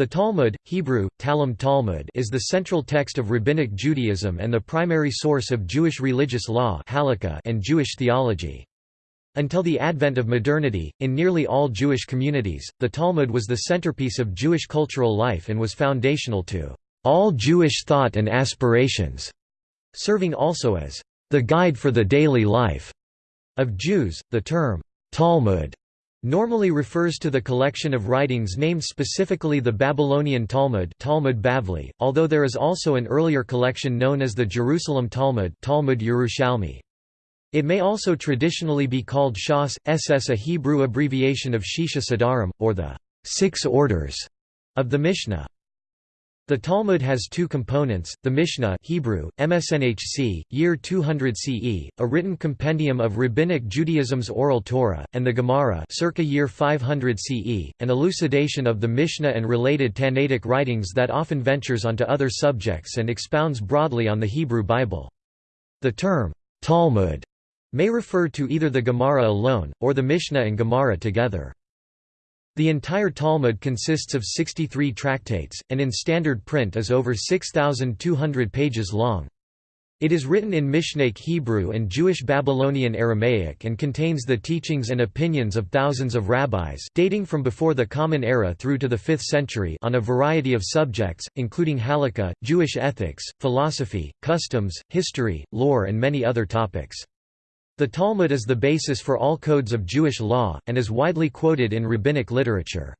The Talmud, Hebrew, Talmud Talmud is the central text of Rabbinic Judaism and the primary source of Jewish religious law and Jewish theology. Until the advent of modernity, in nearly all Jewish communities, the Talmud was the centerpiece of Jewish cultural life and was foundational to all Jewish thought and aspirations, serving also as the guide for the daily life of Jews. The term Talmud normally refers to the collection of writings named specifically the Babylonian Talmud Talmud Bavli, although there is also an earlier collection known as the Jerusalem Talmud Talmud Yerushalmi. It may also traditionally be called Shas, ss a Hebrew abbreviation of Shisha Sedarim, or the Six Orders of the Mishnah. The Talmud has two components, the Mishnah Hebrew, MSNHC, year 200 CE, a written compendium of Rabbinic Judaism's Oral Torah, and the Gemara circa year 500 CE, an elucidation of the Mishnah and related Tannaitic writings that often ventures onto other subjects and expounds broadly on the Hebrew Bible. The term, Talmud, may refer to either the Gemara alone, or the Mishnah and Gemara together. The entire Talmud consists of 63 tractates, and in standard print is over 6,200 pages long. It is written in Mishnaic Hebrew and Jewish Babylonian Aramaic and contains the teachings and opinions of thousands of rabbis dating from before the Common Era through to the 5th century on a variety of subjects, including halakha, Jewish ethics, philosophy, customs, history, lore and many other topics. The Talmud is the basis for all codes of Jewish law, and is widely quoted in rabbinic literature.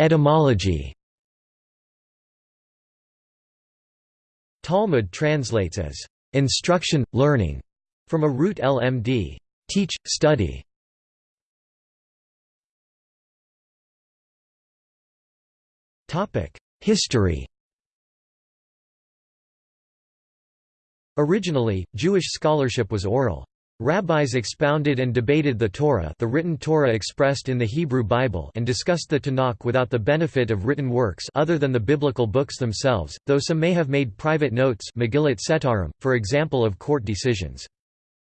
Etymology Talmud translates as instruction, learning, from a root lmd, teach, study. History Originally, Jewish scholarship was oral. Rabbis expounded and debated the Torah the written Torah expressed in the Hebrew Bible and discussed the Tanakh without the benefit of written works other than the biblical books themselves, though some may have made private notes Megillat Setarim, for example of court decisions.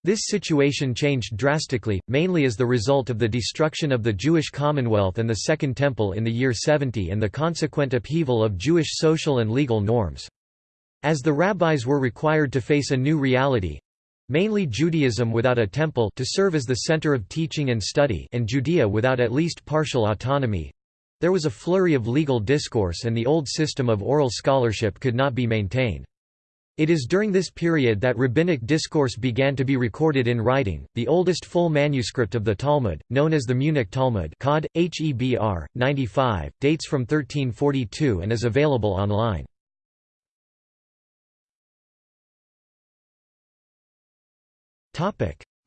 This situation changed drastically, mainly as the result of the destruction of the Jewish Commonwealth and the Second Temple in the year 70 and the consequent upheaval of Jewish social and legal norms. As the rabbis were required to face a new reality—mainly Judaism without a temple to serve as the center of teaching and study and Judea without at least partial autonomy—there was a flurry of legal discourse and the old system of oral scholarship could not be maintained. It is during this period that rabbinic discourse began to be recorded in writing. The oldest full manuscript of the Talmud, known as the Munich Talmud, Cod. Hebr. 95, dates from 1342 and is available online.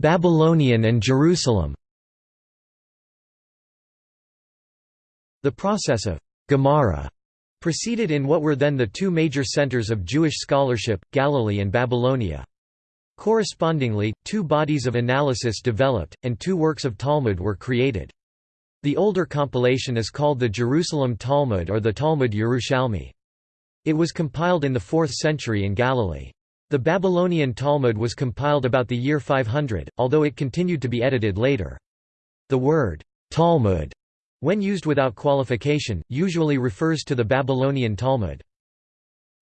Babylonian and Jerusalem The process of Gemara proceeded in what were then the two major centers of Jewish scholarship, Galilee and Babylonia. Correspondingly, two bodies of analysis developed, and two works of Talmud were created. The older compilation is called the Jerusalem Talmud or the Talmud Yerushalmi. It was compiled in the 4th century in Galilee. The Babylonian Talmud was compiled about the year 500, although it continued to be edited later. The word, Talmud, when used without qualification, usually refers to the Babylonian Talmud.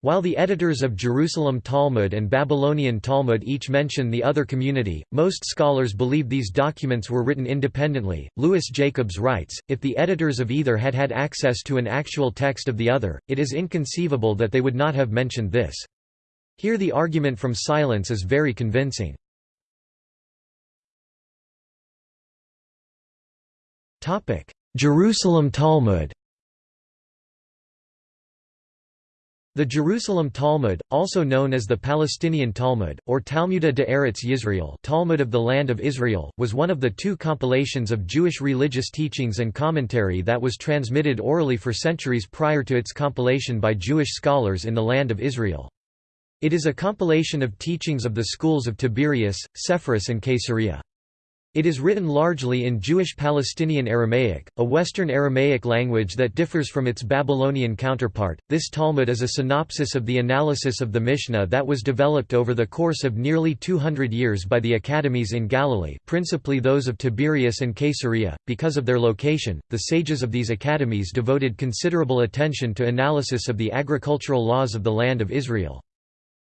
While the editors of Jerusalem Talmud and Babylonian Talmud each mention the other community, most scholars believe these documents were written independently. Louis Jacobs writes If the editors of either had had access to an actual text of the other, it is inconceivable that they would not have mentioned this. Here the argument from silence is very convincing. Jerusalem Talmud The Jerusalem Talmud, also known as the Palestinian Talmud, or Talmuda de Eretz Yisrael Talmud of the Land of Israel, was one of the two compilations of Jewish religious teachings and commentary that was transmitted orally for centuries prior to its compilation by Jewish scholars in the Land of Israel. It is a compilation of teachings of the schools of Tiberias, Sepphoris and Caesarea. It is written largely in Jewish Palestinian Aramaic, a Western Aramaic language that differs from its Babylonian counterpart. This Talmud is a synopsis of the analysis of the Mishnah that was developed over the course of nearly 200 years by the academies in Galilee, principally those of Tiberias and Caesarea. Because of their location, the sages of these academies devoted considerable attention to analysis of the agricultural laws of the land of Israel.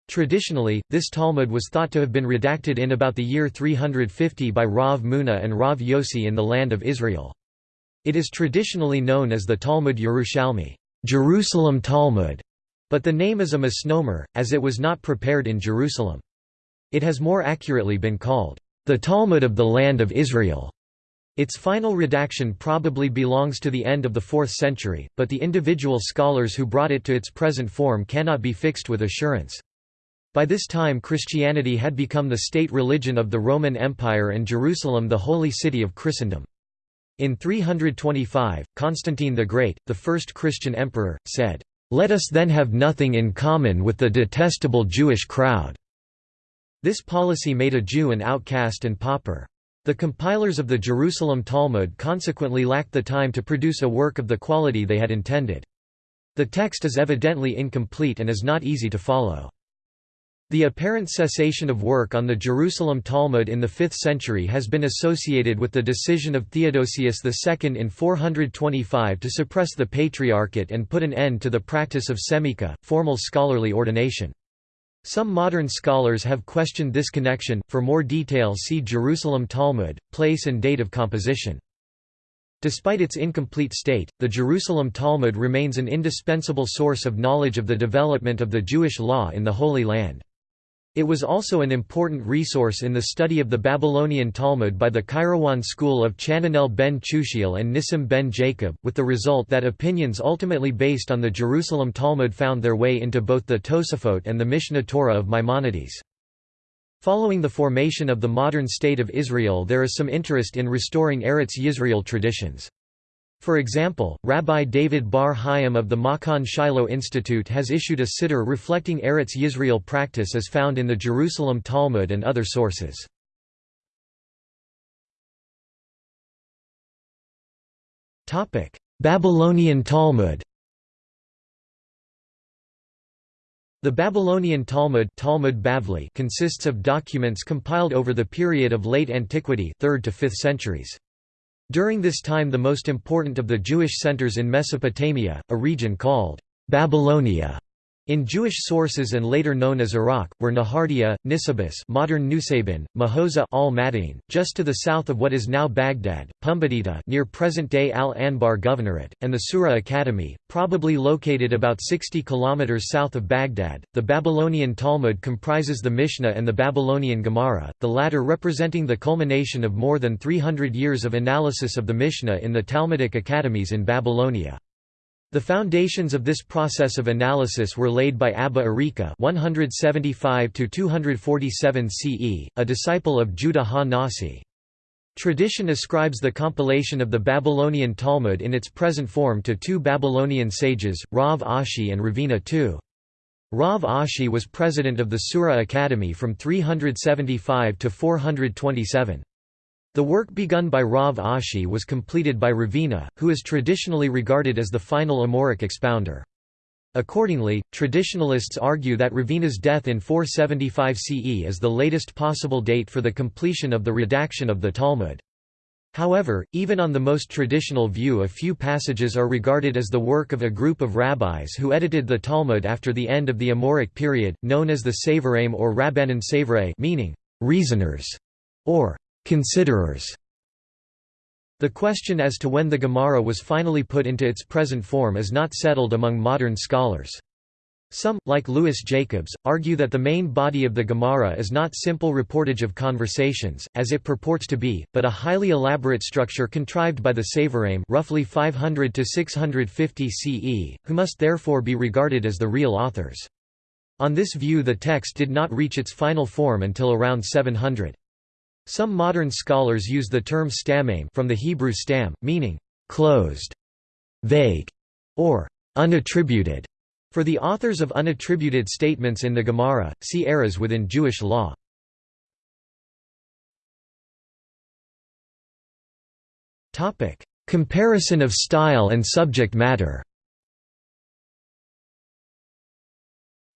Traditionally, this Talmud was thought to have been redacted in about the year 350 by Rav Muna and Rav Yossi in the land of Israel. It is traditionally known as the Talmud Yerushalmi Jerusalem Talmud", but the name is a misnomer, as it was not prepared in Jerusalem. It has more accurately been called, "...the Talmud of the land of Israel". Its final redaction probably belongs to the end of the 4th century, but the individual scholars who brought it to its present form cannot be fixed with assurance. By this time Christianity had become the state religion of the Roman Empire and Jerusalem the holy city of Christendom. In 325, Constantine the Great, the first Christian emperor, said, "'Let us then have nothing in common with the detestable Jewish crowd." This policy made a Jew an outcast and pauper. The compilers of the Jerusalem Talmud consequently lacked the time to produce a work of the quality they had intended. The text is evidently incomplete and is not easy to follow. The apparent cessation of work on the Jerusalem Talmud in the 5th century has been associated with the decision of Theodosius II in 425 to suppress the Patriarchate and put an end to the practice of semika, formal scholarly ordination. Some modern scholars have questioned this connection. For more detail, see Jerusalem Talmud, place and date of composition. Despite its incomplete state, the Jerusalem Talmud remains an indispensable source of knowledge of the development of the Jewish law in the Holy Land. It was also an important resource in the study of the Babylonian Talmud by the Kairouan school of Chananel ben Chushiel and Nissim ben Jacob, with the result that opinions ultimately based on the Jerusalem Talmud found their way into both the Tosafot and the Mishneh Torah of Maimonides. Following the formation of the modern State of Israel there is some interest in restoring Eretz Yisrael traditions. For example, Rabbi David Bar Hayim of the Machon Shiloh Institute has issued a siddur reflecting Eretz Yisrael practice as found in the Jerusalem Talmud and other sources. Babylonian Talmud The Babylonian Talmud, Talmud Bavli consists of documents compiled over the period of late antiquity 3rd to 5th centuries. During this time the most important of the Jewish centers in Mesopotamia, a region called Babylonia, in Jewish sources and later known as Iraq, were Nehardea, Nisibis modern Nusaybin, Mahoza al Madain, just to the south of what is now Baghdad, Pumbedita near present-day Al-Anbar Governorate, and the Sura Academy, probably located about 60 kilometers south of Baghdad. The Babylonian Talmud comprises the Mishnah and the Babylonian Gemara, the latter representing the culmination of more than 300 years of analysis of the Mishnah in the Talmudic academies in Babylonia. The foundations of this process of analysis were laid by Abba Arika 175 CE, a disciple of Judah ha-Nasi. Tradition ascribes the compilation of the Babylonian Talmud in its present form to two Babylonian sages, Rav Ashi and Ravina II. Rav Ashi was president of the Sura Academy from 375 to 427. The work begun by Rav Ashi was completed by Ravina, who is traditionally regarded as the final Amoraic expounder. Accordingly, traditionalists argue that Ravina's death in 475 CE is the latest possible date for the completion of the redaction of the Talmud. However, even on the most traditional view a few passages are regarded as the work of a group of rabbis who edited the Talmud after the end of the Amoraic period, known as the Savarim or Rabbanan Savrei meaning, reasoners, or Considerers The question as to when the Gemara was finally put into its present form is not settled among modern scholars. Some, like Louis Jacobs, argue that the main body of the Gemara is not simple reportage of conversations, as it purports to be, but a highly elaborate structure contrived by the Savarim roughly 500 to 650 CE, who must therefore be regarded as the real authors. On this view the text did not reach its final form until around 700. Some modern scholars use the term stammaim from the Hebrew stam, meaning closed, vague, or unattributed. For the authors of unattributed statements in the Gemara, see eras within Jewish law. Comparison of style and subject matter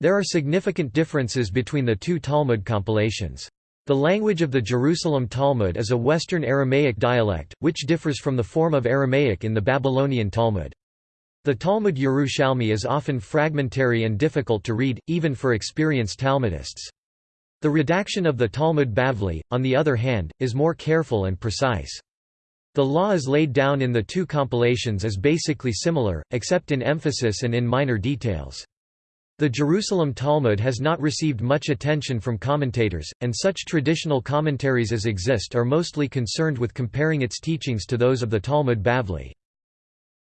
There are significant differences between the two Talmud compilations. The language of the Jerusalem Talmud is a Western Aramaic dialect, which differs from the form of Aramaic in the Babylonian Talmud. The Talmud Yerushalmi is often fragmentary and difficult to read, even for experienced Talmudists. The redaction of the Talmud Bavli, on the other hand, is more careful and precise. The law is laid down in the two compilations as basically similar, except in emphasis and in minor details. The Jerusalem Talmud has not received much attention from commentators, and such traditional commentaries as exist are mostly concerned with comparing its teachings to those of the Talmud Bavli.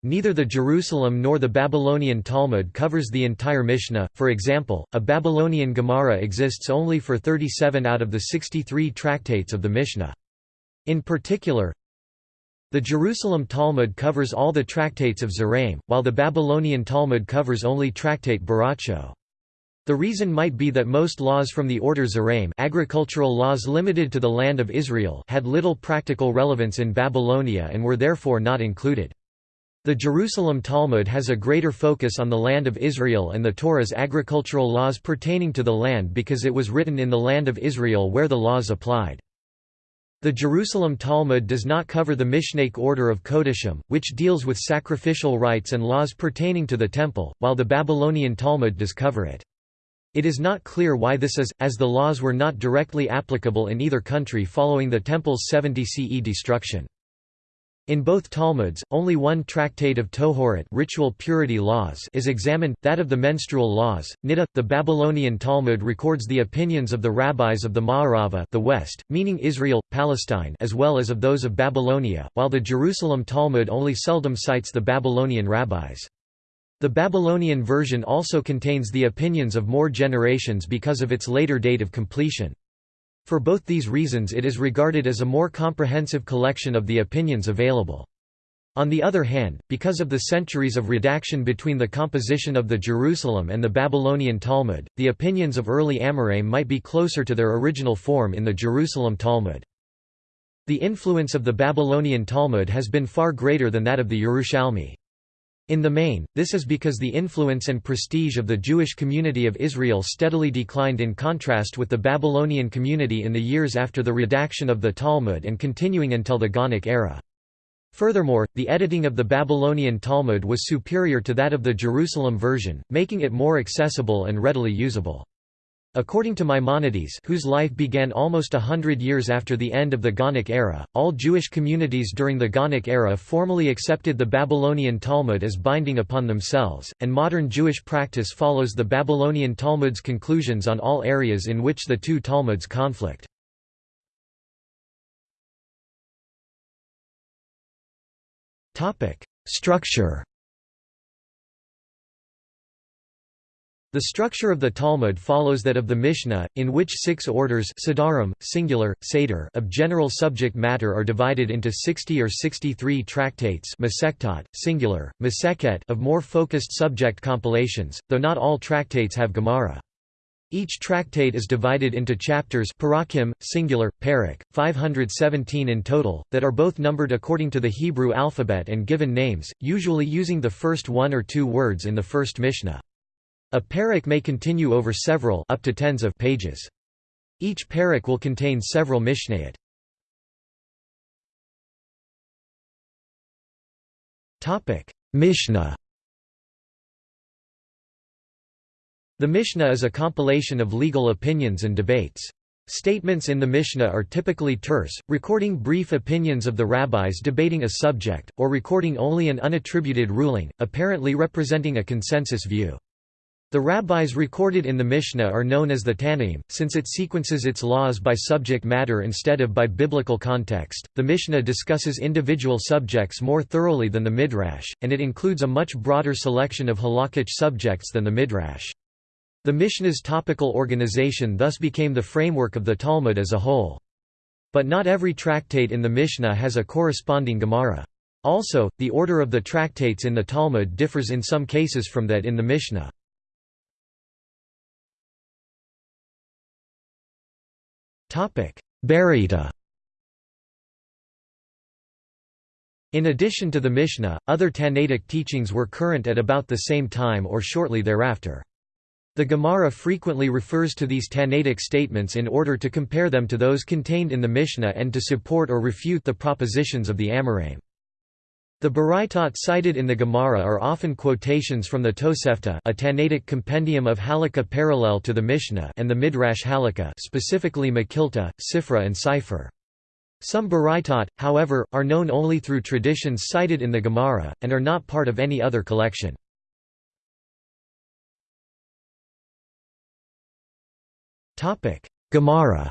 Neither the Jerusalem nor the Babylonian Talmud covers the entire Mishnah, for example, a Babylonian Gemara exists only for 37 out of the 63 tractates of the Mishnah. In particular, the Jerusalem Talmud covers all the tractates of Zeraim, while the Babylonian Talmud covers only tractate Berakhot. The reason might be that most laws from the order Zeraim agricultural laws limited to the land of Israel had little practical relevance in Babylonia and were therefore not included. The Jerusalem Talmud has a greater focus on the land of Israel and the Torah's agricultural laws pertaining to the land because it was written in the land of Israel where the laws applied. The Jerusalem Talmud does not cover the Mishnaic order of Kodashim, which deals with sacrificial rites and laws pertaining to the temple, while the Babylonian Talmud does cover it. It is not clear why this is, as the laws were not directly applicable in either country following the temple's 70 CE destruction. In both Talmuds, only one tractate of Tohorot ritual purity laws is examined, that of the menstrual laws. Niddah, the Babylonian Talmud records the opinions of the rabbis of the Ma'arava the West, meaning Israel, Palestine as well as of those of Babylonia, while the Jerusalem Talmud only seldom cites the Babylonian rabbis. The Babylonian version also contains the opinions of more generations because of its later date of completion. For both these reasons it is regarded as a more comprehensive collection of the opinions available. On the other hand, because of the centuries of redaction between the composition of the Jerusalem and the Babylonian Talmud, the opinions of early Amoraim might be closer to their original form in the Jerusalem Talmud. The influence of the Babylonian Talmud has been far greater than that of the Yerushalmi. In the main, this is because the influence and prestige of the Jewish community of Israel steadily declined in contrast with the Babylonian community in the years after the redaction of the Talmud and continuing until the Gaonic era. Furthermore, the editing of the Babylonian Talmud was superior to that of the Jerusalem version, making it more accessible and readily usable. According to Maimonides whose life began almost a hundred years after the end of the Gaonic era, all Jewish communities during the Gaonic era formally accepted the Babylonian Talmud as binding upon themselves, and modern Jewish practice follows the Babylonian Talmud's conclusions on all areas in which the two Talmuds conflict. Structure The structure of the Talmud follows that of the Mishnah, in which six orders Siddharim, singular, Seder of general subject matter are divided into 60 or 63 tractates singular, Masechet of more focused subject compilations, though not all tractates have Gemara. Each tractate is divided into chapters parakim, singular, parak, 517 in total, that are both numbered according to the Hebrew alphabet and given names, usually using the first one or two words in the first Mishnah. A parak may continue over several up to tens of pages. Each parak will contain several mishnayot. Topic: Mishnah. The Mishnah is a compilation of legal opinions and debates. Statements in the Mishnah are typically terse, recording brief opinions of the rabbis debating a subject, or recording only an unattributed ruling, apparently representing a consensus view. The rabbis recorded in the Mishnah are known as the Tannaim, since it sequences its laws by subject matter instead of by biblical context. The Mishnah discusses individual subjects more thoroughly than the Midrash, and it includes a much broader selection of halakhic subjects than the Midrash. The Mishnah's topical organization thus became the framework of the Talmud as a whole. But not every tractate in the Mishnah has a corresponding Gemara. Also, the order of the tractates in the Talmud differs in some cases from that in the Mishnah. Baraita In addition to the Mishnah, other Tannaitic teachings were current at about the same time or shortly thereafter. The Gemara frequently refers to these Tannaitic statements in order to compare them to those contained in the Mishnah and to support or refute the propositions of the Amoraim. The Baraitot cited in the Gemara are often quotations from the Tosefta a Tannaitic compendium of Halakha parallel to the Mishnah and the Midrash Halakha specifically Mekhilta, Sifra and Sifre. Some Baraitot, however, are known only through traditions cited in the Gemara, and are not part of any other collection. Gemara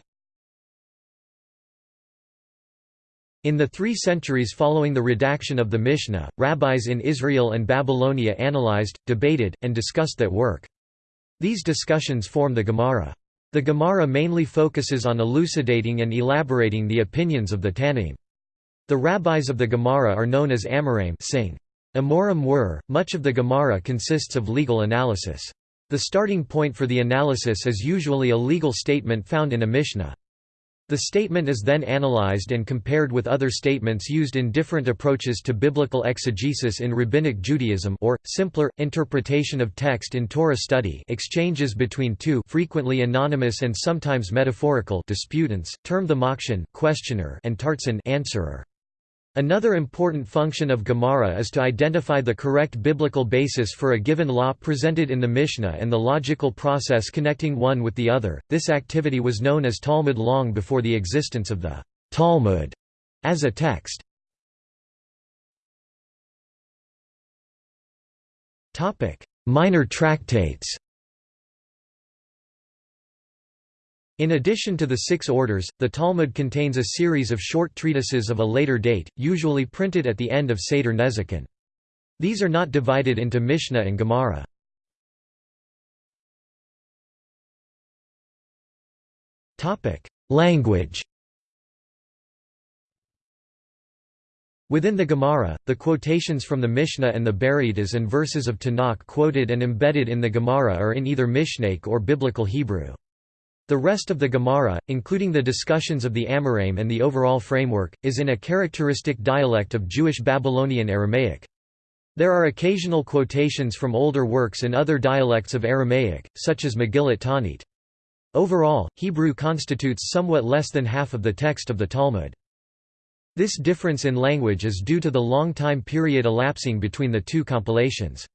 In the three centuries following the redaction of the Mishnah, rabbis in Israel and Babylonia analyzed, debated, and discussed that work. These discussions form the Gemara. The Gemara mainly focuses on elucidating and elaborating the opinions of the Tannaim. The rabbis of the Gemara are known as Amoraim sing. Amorim were, much of the Gemara consists of legal analysis. The starting point for the analysis is usually a legal statement found in a Mishnah. The statement is then analyzed and compared with other statements used in different approaches to biblical exegesis in Rabbinic Judaism or, simpler, interpretation of text in Torah study exchanges between two frequently anonymous and sometimes metaphorical disputants, termed the makshan questioner and tartsan answerer. Another important function of Gemara is to identify the correct biblical basis for a given law presented in the Mishnah and the logical process connecting one with the other. This activity was known as Talmud long before the existence of the Talmud as a text. Minor tractates. In addition to the six orders, the Talmud contains a series of short treatises of a later date, usually printed at the end of Seder Nezikin. These are not divided into Mishnah and Gemara. Language Within the Gemara, the quotations from the Mishnah and the Berides and verses of Tanakh quoted and embedded in the Gemara are in either Mishnaic or Biblical Hebrew. The rest of the Gemara, including the discussions of the Amoraim and the overall framework, is in a characteristic dialect of Jewish Babylonian Aramaic. There are occasional quotations from older works in other dialects of Aramaic, such as Megillat Taanit. Overall, Hebrew constitutes somewhat less than half of the text of the Talmud. This difference in language is due to the long time period elapsing between the two compilations.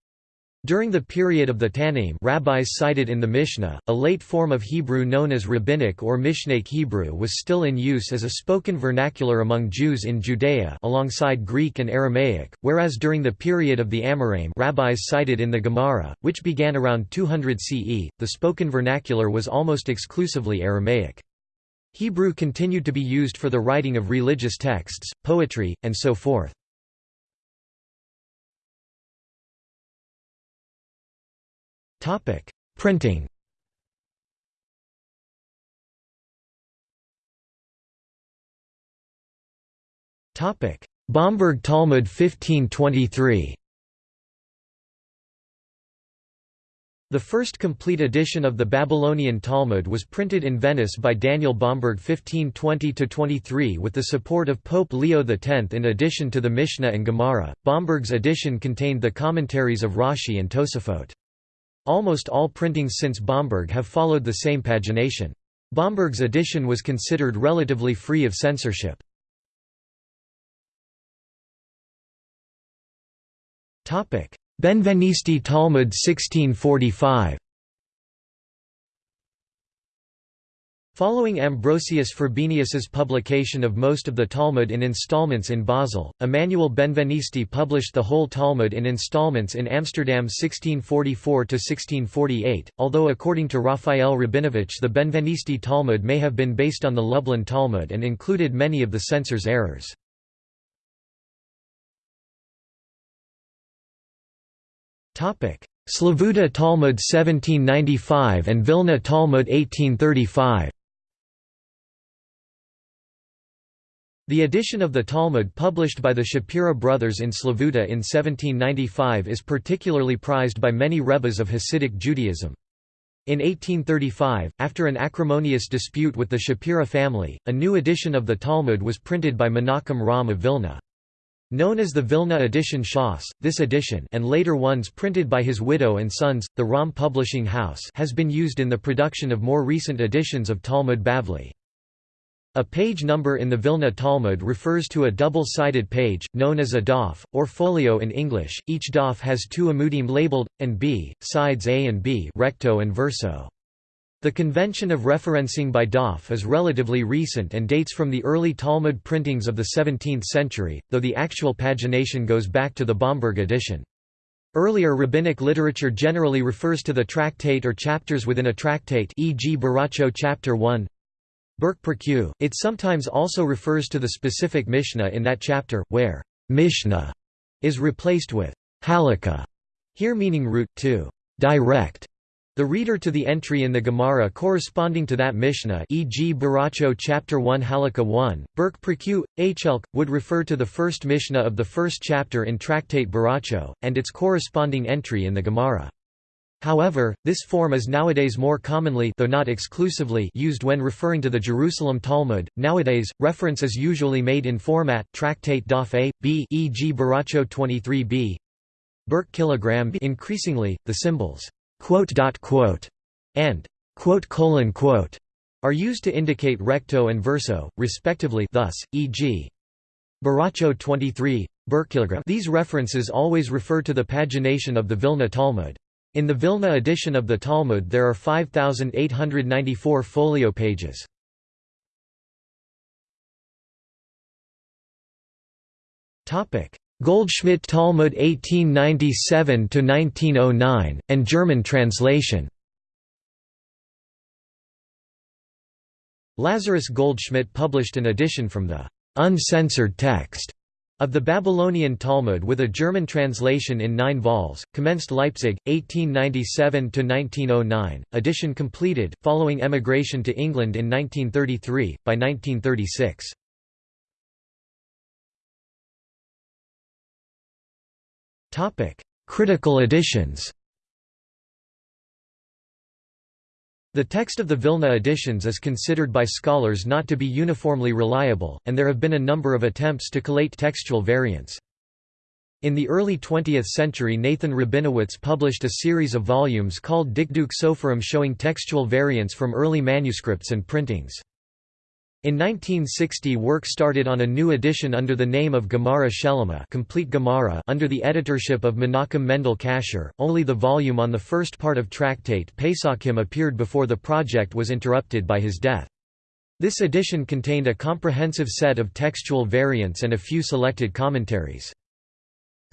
During the period of the Tannaim rabbis cited in the Mishnah, a late form of Hebrew known as Rabbinic or Mishnaic Hebrew was still in use as a spoken vernacular among Jews in Judea alongside Greek and Aramaic, whereas during the period of the Amoraim rabbis cited in the Gemara, which began around 200 CE, the spoken vernacular was almost exclusively Aramaic. Hebrew continued to be used for the writing of religious texts, poetry, and so forth. Topic: Printing. Topic: Bomberg Talmud 1523. The first complete edition of the Babylonian Talmud was printed in Venice by Daniel Bomberg 1520–23 with the support of Pope Leo X. In addition to the Mishnah and Gemara, Bomberg's edition contained the commentaries of Rashi and Tosafot. Almost all printings since Bomberg have followed the same pagination. Bomberg's edition was considered relatively free of censorship. Benvenisti Talmud 1645 Following Ambrosius Frobenius's publication of most of the Talmud in installments in Basel, Emmanuel Benvenisti published the whole Talmud in installments in Amsterdam 1644–1648, although according to Raphael Rabinovich the Benvenisti Talmud may have been based on the Lublin Talmud and included many of the censor's errors. Slavuta Talmud 1795 and Vilna Talmud 1835 The edition of the Talmud published by the Shapira brothers in Slavuta in 1795 is particularly prized by many rebbes of Hasidic Judaism. In 1835, after an acrimonious dispute with the Shapira family, a new edition of the Talmud was printed by Menachem Romm of Vilna. Known as the Vilna edition Shas, this edition and later ones printed by his widow and sons, the Romm Publishing House has been used in the production of more recent editions of Talmud Bavli. A page number in the Vilna Talmud refers to a double-sided page, known as a daf, or folio in English. Each daf has two amudim labeled, and b, sides A and B recto and verso. The convention of referencing by Daf is relatively recent and dates from the early Talmud printings of the 17th century, though the actual pagination goes back to the Bomberg edition. Earlier rabbinic literature generally refers to the tractate or chapters within a tractate e.g. Berakhot chapter 1 It sometimes also refers to the specific Mishnah in that chapter, where Mishnah is replaced with halakha, here meaning root to direct the reader to the entry in the Gemara corresponding to that Mishnah e.g. Berakhot chapter 1 Halakha 1, Burk Prekyu, Hchelk, would refer to the first Mishnah of the first chapter in Tractate Berakhot, and its corresponding entry in the Gemara. However, this form is nowadays more commonly though not exclusively used when referring to the Jerusalem Talmud. Nowadays, reference is usually made in format tractate daf a, b e.g. Berakhot 23b, Burk kilogram increasingly, the symbols quote dot quote and quote colon quote are used to indicate recto and verso, respectively thus, e.g. Berakhot 23, These references always refer to the pagination of the Vilna Talmud. In the Vilna edition of the Talmud there are 5,894 folio pages. Goldschmidt Talmud 1897–1909, and German translation. Lazarus Goldschmidt published an edition from the «uncensored text» of the Babylonian Talmud with a German translation in nine vols, commenced Leipzig, 1897–1909, edition completed, following emigration to England in 1933, by 1936. Critical editions The text of the Vilna editions is considered by scholars not to be uniformly reliable, and there have been a number of attempts to collate textual variants. In the early 20th century Nathan Rabinowitz published a series of volumes called Dikduk Soferim showing textual variants from early manuscripts and printings. In 1960 work started on a new edition under the name of Gemara Shelema complete Gemara under the editorship of Menachem Mendel Kasher. Only the volume on the first part of Tractate Pesachim appeared before the project was interrupted by his death. This edition contained a comprehensive set of textual variants and a few selected commentaries.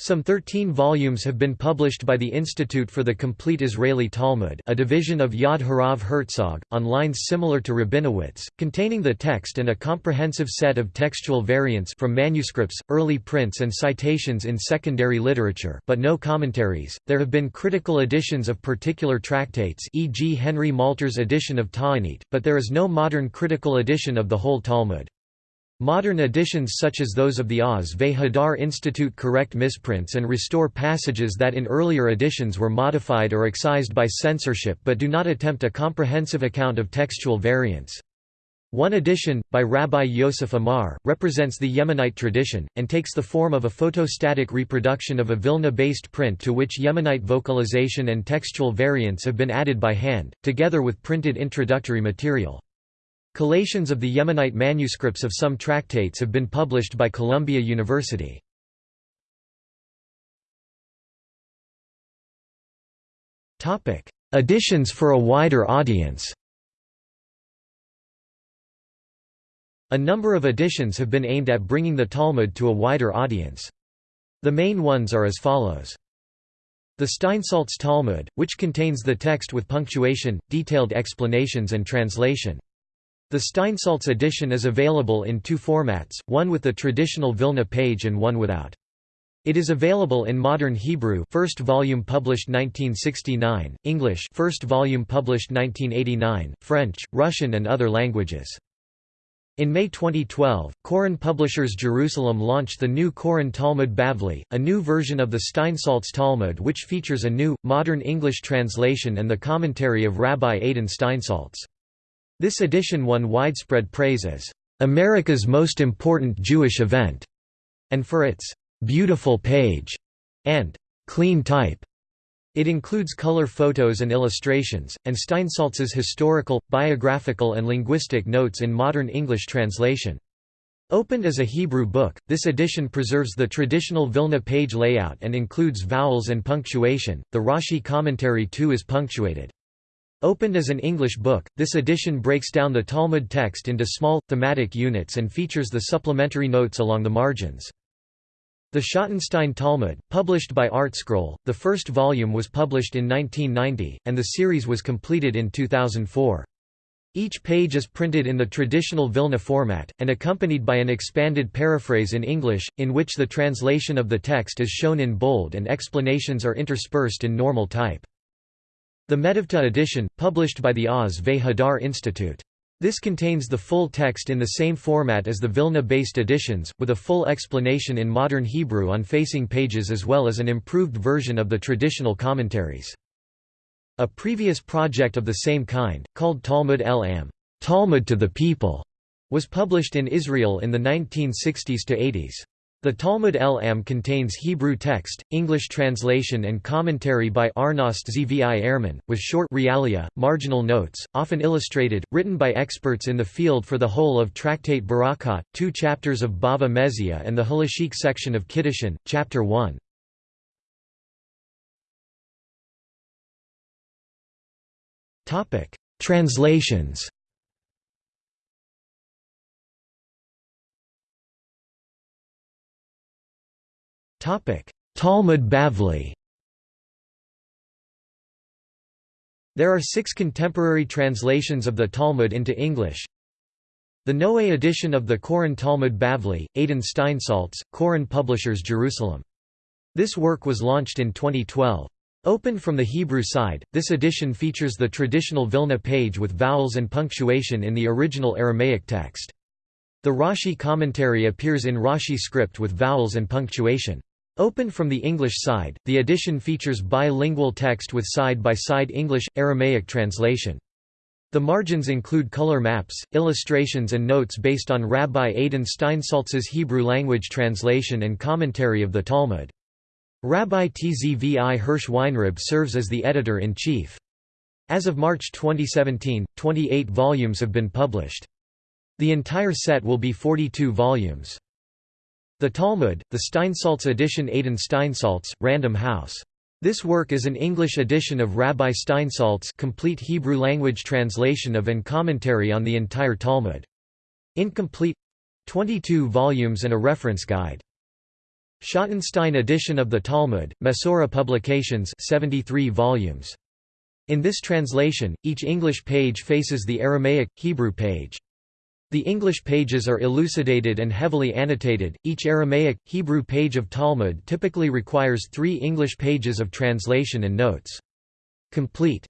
Some 13 volumes have been published by the Institute for the Complete Israeli Talmud a division of Yad Harav Herzog, on lines similar to Rabinowitz, containing the text and a comprehensive set of textual variants from manuscripts, early prints and citations in secondary literature but no commentaries. There have been critical editions of particular tractates e.g. Henry Malter's edition of Ta'anit, but there is no modern critical edition of the whole Talmud. Modern editions such as those of the Oz ve Hadar Institute correct misprints and restore passages that in earlier editions were modified or excised by censorship but do not attempt a comprehensive account of textual variants. One edition, by Rabbi Yosef Amar, represents the Yemenite tradition, and takes the form of a photostatic reproduction of a Vilna-based print to which Yemenite vocalization and textual variants have been added by hand, together with printed introductory material. Collations of the Yemenite manuscripts of some tractates have been published by Columbia University. Editions for a wider audience A number of editions have been aimed at bringing the Talmud to a wider audience. The main ones are as follows. The Steinsaltz Talmud, which contains the text with punctuation, detailed explanations and translation. The Steinsaltz edition is available in two formats, one with the traditional Vilna page and one without. It is available in Modern Hebrew first volume published 1969, English first volume published 1989, French, Russian and other languages. In May 2012, Koren Publishers Jerusalem launched the new Koren Talmud Bavli, a new version of the Steinsaltz Talmud which features a new, modern English translation and the commentary of Rabbi Adin Steinsaltz. This edition won widespread praise as America's most important Jewish event, and for its beautiful page and clean type. It includes color photos and illustrations, and Steinsaltz's historical, biographical and linguistic notes in modern English translation. Opened as a Hebrew book, this edition preserves the traditional Vilna page layout and includes vowels and punctuation. The Rashi commentary too is punctuated. Opened as an English book, this edition breaks down the Talmud text into small, thematic units and features the supplementary notes along the margins. The Schottenstein Talmud, published by ArtScroll, the first volume was published in 1990, and the series was completed in 2004. Each page is printed in the traditional Vilna format, and accompanied by an expanded paraphrase in English, in which the translation of the text is shown in bold and explanations are interspersed in normal type. The Metivta edition, published by the Oz Ve Hadar Institute. This contains the full text in the same format as the Vilna-based editions, with a full explanation in modern Hebrew on facing pages as well as an improved version of the traditional commentaries. A previous project of the same kind, called Talmud el-Am Talmud to the People, was published in Israel in the 1960s to 80s. The Talmud el-Am contains Hebrew text, English translation and commentary by Arnost Zvi Ehrman, with short realia, marginal notes, often illustrated, written by experts in the field for the whole of Tractate Berakhot, two chapters of Bava Metzia and the Halachic section of Kiddushin, chapter 1. Translations Talmud Bavli There are six contemporary translations of the Talmud into English. The Noe edition of the Koren Talmud Bavli, Adin Steinsaltz, Koren Publishers Jerusalem. This work was launched in 2012. Opened from the Hebrew side, this edition features the traditional Vilna page with vowels and punctuation in the original Aramaic text. The Rashi commentary appears in Rashi script with vowels and punctuation. Opened from the English side, the edition features bilingual text with side-by-side -side English-Aramaic translation. The margins include color maps, illustrations and notes based on Rabbi Adin Steinsaltz's Hebrew language translation and commentary of the Talmud. Rabbi Tzvi Hirsch Weinreb serves as the editor-in-chief. As of March 2017, 28 volumes have been published. The entire set will be 42 volumes. The Talmud, the Steinsaltz edition Adin Steinsaltz, Random House. This work is an English edition of Rabbi Steinsaltz complete Hebrew language translation of and commentary on the entire Talmud. Incomplete 22 volumes and a reference guide. Schottenstein edition of the Talmud, Mesorah Publications 73 volumes. In this translation, each English page faces the Aramaic, Hebrew page. The English pages are elucidated and heavily annotated. Each Aramaic, Hebrew page of Talmud typically requires three English pages of translation and notes. Complete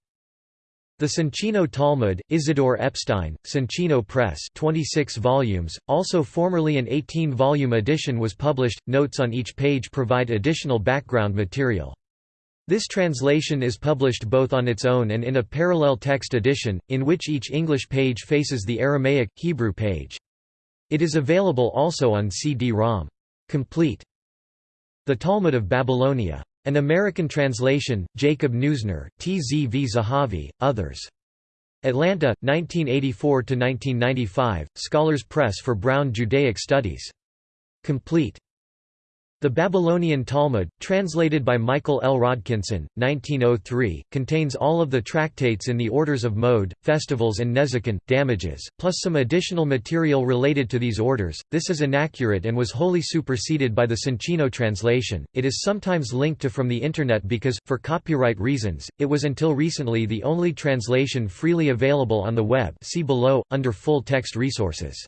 the Soncino Talmud, Isidore Epstein, Soncino Press 26 volumes, also formerly an 18-volume edition was published, notes on each page provide additional background material. This translation is published both on its own and in a parallel text edition, in which each English page faces the Aramaic, Hebrew page. It is available also on CD-ROM. Complete. The Talmud of Babylonia an American translation, Jacob Neusner, T. Z. V. Zahavi, others. Atlanta, 1984–1995, Scholars Press for Brown Judaic Studies. Complete. The Babylonian Talmud, translated by Michael L. Rodkinson, 1903, contains all of the tractates in the orders of Moed, festivals and nezikin, damages, plus some additional material related to these orders. This is inaccurate and was wholly superseded by the Soncino translation. It is sometimes linked to from the Internet because, for copyright reasons, it was until recently the only translation freely available on the web see below, under full text resources.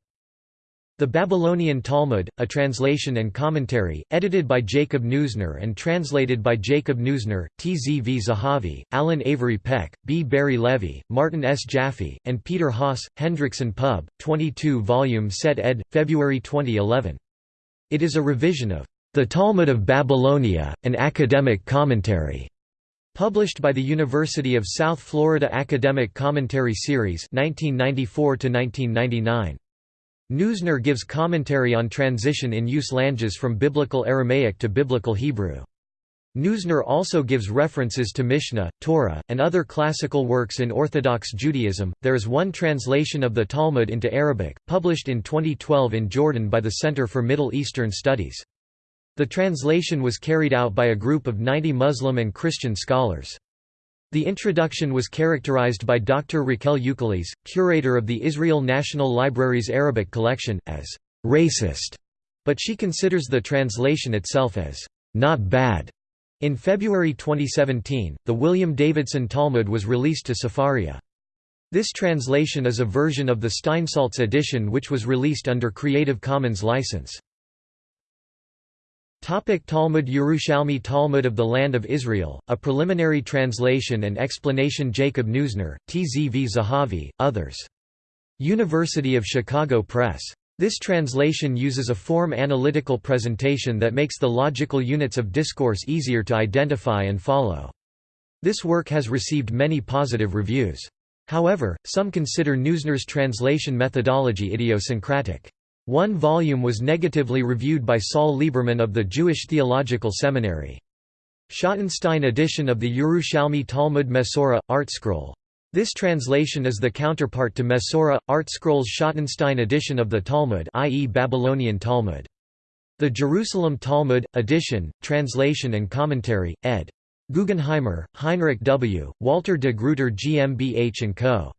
The Babylonian Talmud, a translation and commentary, edited by Jacob Neusner and translated by Jacob Neusner, T. Z. V. Zahavi, Alan Avery Peck, B. Barry Levy, Martin S. Jaffe, and Peter Haas, Hendrickson Pub, 22 volume set ed., February 2011. It is a revision of The Talmud of Babylonia, an academic commentary, published by the University of South Florida Academic Commentary Series 1994 -1999. Neusner gives commentary on transition in use languages from Biblical Aramaic to Biblical Hebrew. Neusner also gives references to Mishnah, Torah, and other classical works in Orthodox Judaism. There is one translation of the Talmud into Arabic, published in 2012 in Jordan by the Center for Middle Eastern Studies. The translation was carried out by a group of 90 Muslim and Christian scholars. The introduction was characterized by Dr. Raquel Ukeles, curator of the Israel National Library's Arabic collection, as racist, but she considers the translation itself as not bad. In February 2017, the William Davidson Talmud was released to Sefaria. This translation is a version of the Steinsaltz edition which was released under Creative Commons license. Topic Talmud Yerushalmi Talmud of the Land of Israel, a preliminary translation and explanation Jacob Neusner, Tzv Zahavi, others. University of Chicago Press. This translation uses a form analytical presentation that makes the logical units of discourse easier to identify and follow. This work has received many positive reviews. However, some consider Neusner's translation methodology idiosyncratic. One volume was negatively reviewed by Saul Lieberman of the Jewish Theological Seminary. Schottenstein edition of the Yerushalmi Talmud Mesorah, ArtScroll this translation is the counterpart to Mesorah, ArtScroll's Schottenstein edition of the Talmud i.e. Babylonian Talmud. The Jerusalem Talmud, edition, translation and commentary, ed. Guggenheimer, Heinrich W., Walter de Gruyter GmbH & Co.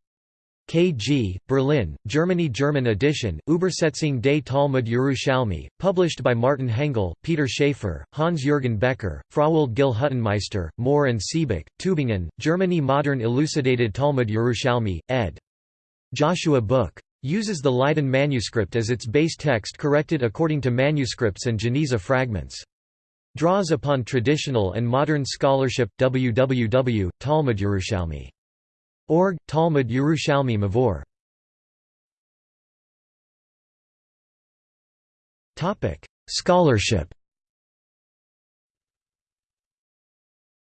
KG, Berlin, Germany German edition, Übersetzung des Talmud Yerushalmi, published by Martin Hengel, Peter Schaefer, Hans-Jürgen Becker, Frauwald Gil Huttenmeister, Mohr and Siebeck, Tübingen, Germany Modern Elucidated Talmud Yerushalmi, ed. Joshua Book. Uses the Leiden manuscript as its base text corrected according to manuscripts and Geniza fragments. Draws upon traditional and modern scholarship www. Org, Talmud Yerushalmi Mavor Scholarship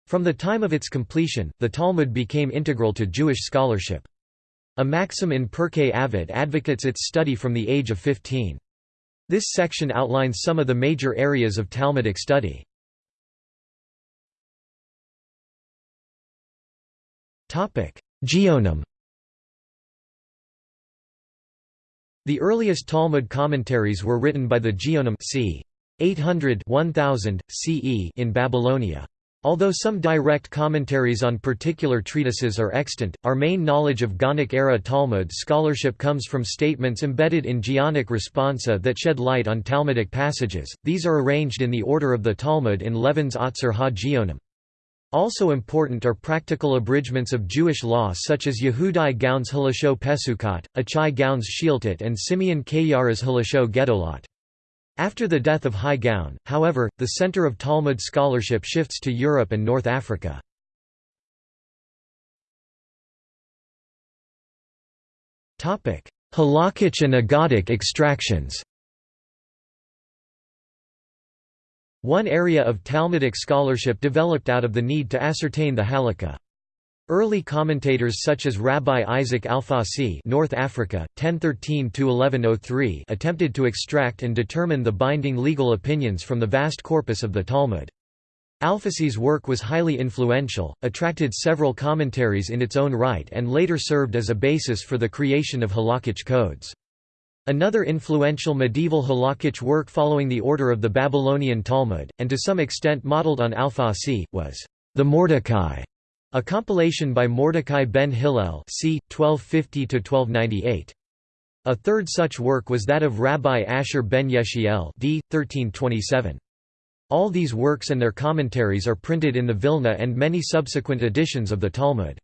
From the time of its completion, the Talmud became integral to Jewish scholarship. A maxim in Pirkei Avot advocates its study from the age of 15. This section outlines some of the major areas of Talmudic study. Topic: Geonim The earliest Talmud commentaries were written by the Geonim c. 800 1000, CE in Babylonia. Although some direct commentaries on particular treatises are extant, our main knowledge of Gaonic-era Talmud scholarship comes from statements embedded in Geonic responsa that shed light on Talmudic passages, these are arranged in the order of the Talmud in Levin's Otzar ha-Geonim. Also important are practical abridgments of Jewish law such as Yehudai Gaon's Halachot Pesukot, Achai Gaon's Shiltot and Simeon Kayara's Halachot Gedolot. After the death of Hai Gaon, however, the center of Talmud scholarship shifts to Europe and North Africa. Halakhic and Agadic extractions One area of Talmudic scholarship developed out of the need to ascertain the halakha. Early commentators such as Rabbi Isaac Alfasi North Africa, 1013–1103 attempted to extract and determine the binding legal opinions from the vast corpus of the Talmud. Alfasi's work was highly influential, attracted several commentaries in its own right and later served as a basis for the creation of halakhic codes. Another influential medieval halakhic work following the order of the Babylonian Talmud, and to some extent modeled on Alfasi, was the Mordecai, a compilation by Mordecai ben Hillel c. 1250–1298. A third such work was that of Rabbi Asher ben Yeshiel d. 1327. All these works and their commentaries are printed in the Vilna and many subsequent editions of the Talmud.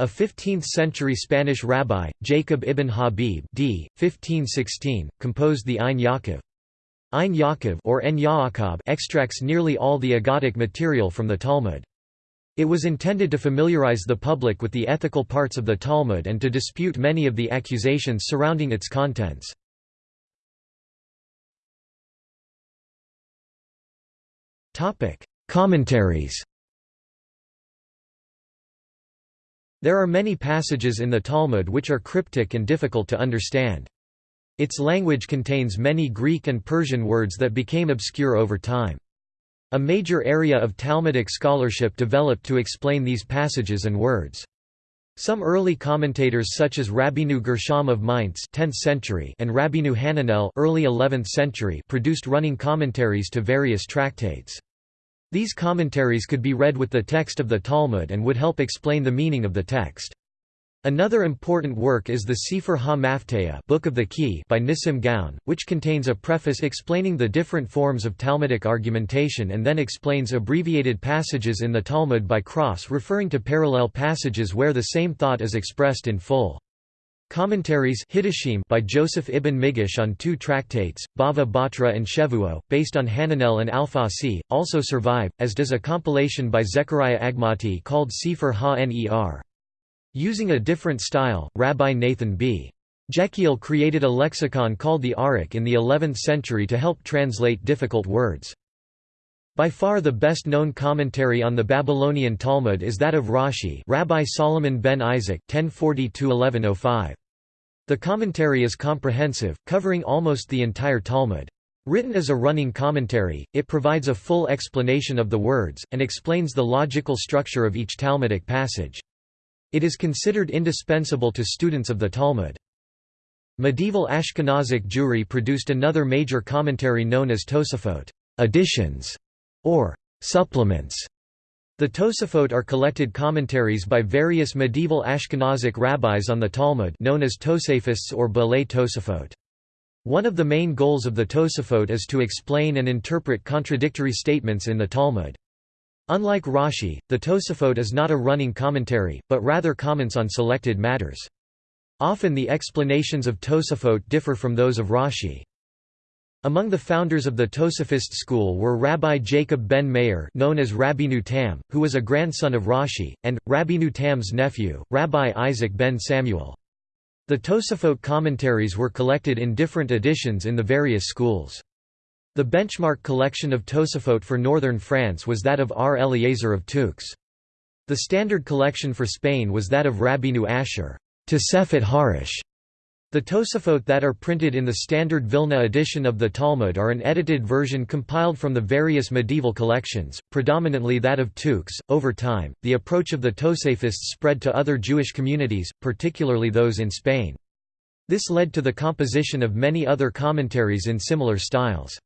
A 15th-century Spanish rabbi, Jacob ibn Habib d. 1516, composed the Ein Yaakov. Ein Yaakov or En Yaakov extracts nearly all the Agadic material from the Talmud. It was intended to familiarize the public with the ethical parts of the Talmud and to dispute many of the accusations surrounding its contents. Commentaries There are many passages in the Talmud which are cryptic and difficult to understand. Its language contains many Greek and Persian words that became obscure over time. A major area of Talmudic scholarship developed to explain these passages and words. Some early commentators such as Rabbeinu Gershom of Mainz 10th century and Rabbeinu Hananel early 11th century produced running commentaries to various tractates. These commentaries could be read with the text of the Talmud and would help explain the meaning of the text. Another important work is the Sefer Ha-Mafteah Book of the Key by Nissim Gaon, which contains a preface explaining the different forms of Talmudic argumentation and then explains abbreviated passages in the Talmud by cross-referring to parallel passages where the same thought is expressed in full. Commentaries by Joseph ibn Migash on two tractates, Bava Batra and Shevuot, based on Hananel and Alfasi, also survive, as does a compilation by Zechariah Agmati called Sefer Ha-Ner. Using a different style, Rabbi Nathan B. Jekiel created a lexicon called the Arukh in the 11th century to help translate difficult words. By far the best-known commentary on the Babylonian Talmud is that of Rashi Rabbi Solomon ben Isaac 1040 The commentary is comprehensive, covering almost the entire Talmud. Written as a running commentary, it provides a full explanation of the words, and explains the logical structure of each Talmudic passage. It is considered indispensable to students of the Talmud. Medieval Ashkenazic Jewry produced another major commentary known as Tosafot additions", or supplements. The Tosafot are collected commentaries by various medieval Ashkenazic rabbis on the Talmud known as Tosafists or Balei Tosafot. One of the main goals of the Tosafot is to explain and interpret contradictory statements in the Talmud. Unlike Rashi, the Tosafot is not a running commentary, but rather comments on selected matters. Often the explanations of Tosafot differ from those of Rashi. Among the founders of the Tosafist school were Rabbi Jacob ben Meir known as Rabbeinu Tam, who was a grandson of Rashi, and, Rabbeinu Tam's nephew, Rabbi Isaac ben Samuel. The Tosafot commentaries were collected in different editions in the various schools. The benchmark collection of Tosafot for northern France was that of R. Eliezer of Touques. The standard collection for Spain was that of Rabbeinu Asher Tosefet Harish. The Tosafot that are printed in the standard Vilna edition of the Talmud are an edited version compiled from the various medieval collections, predominantly that of Touques. Over time, the approach of the Tosafists spread to other Jewish communities, particularly those in Spain. This led to the composition of many other commentaries in similar styles.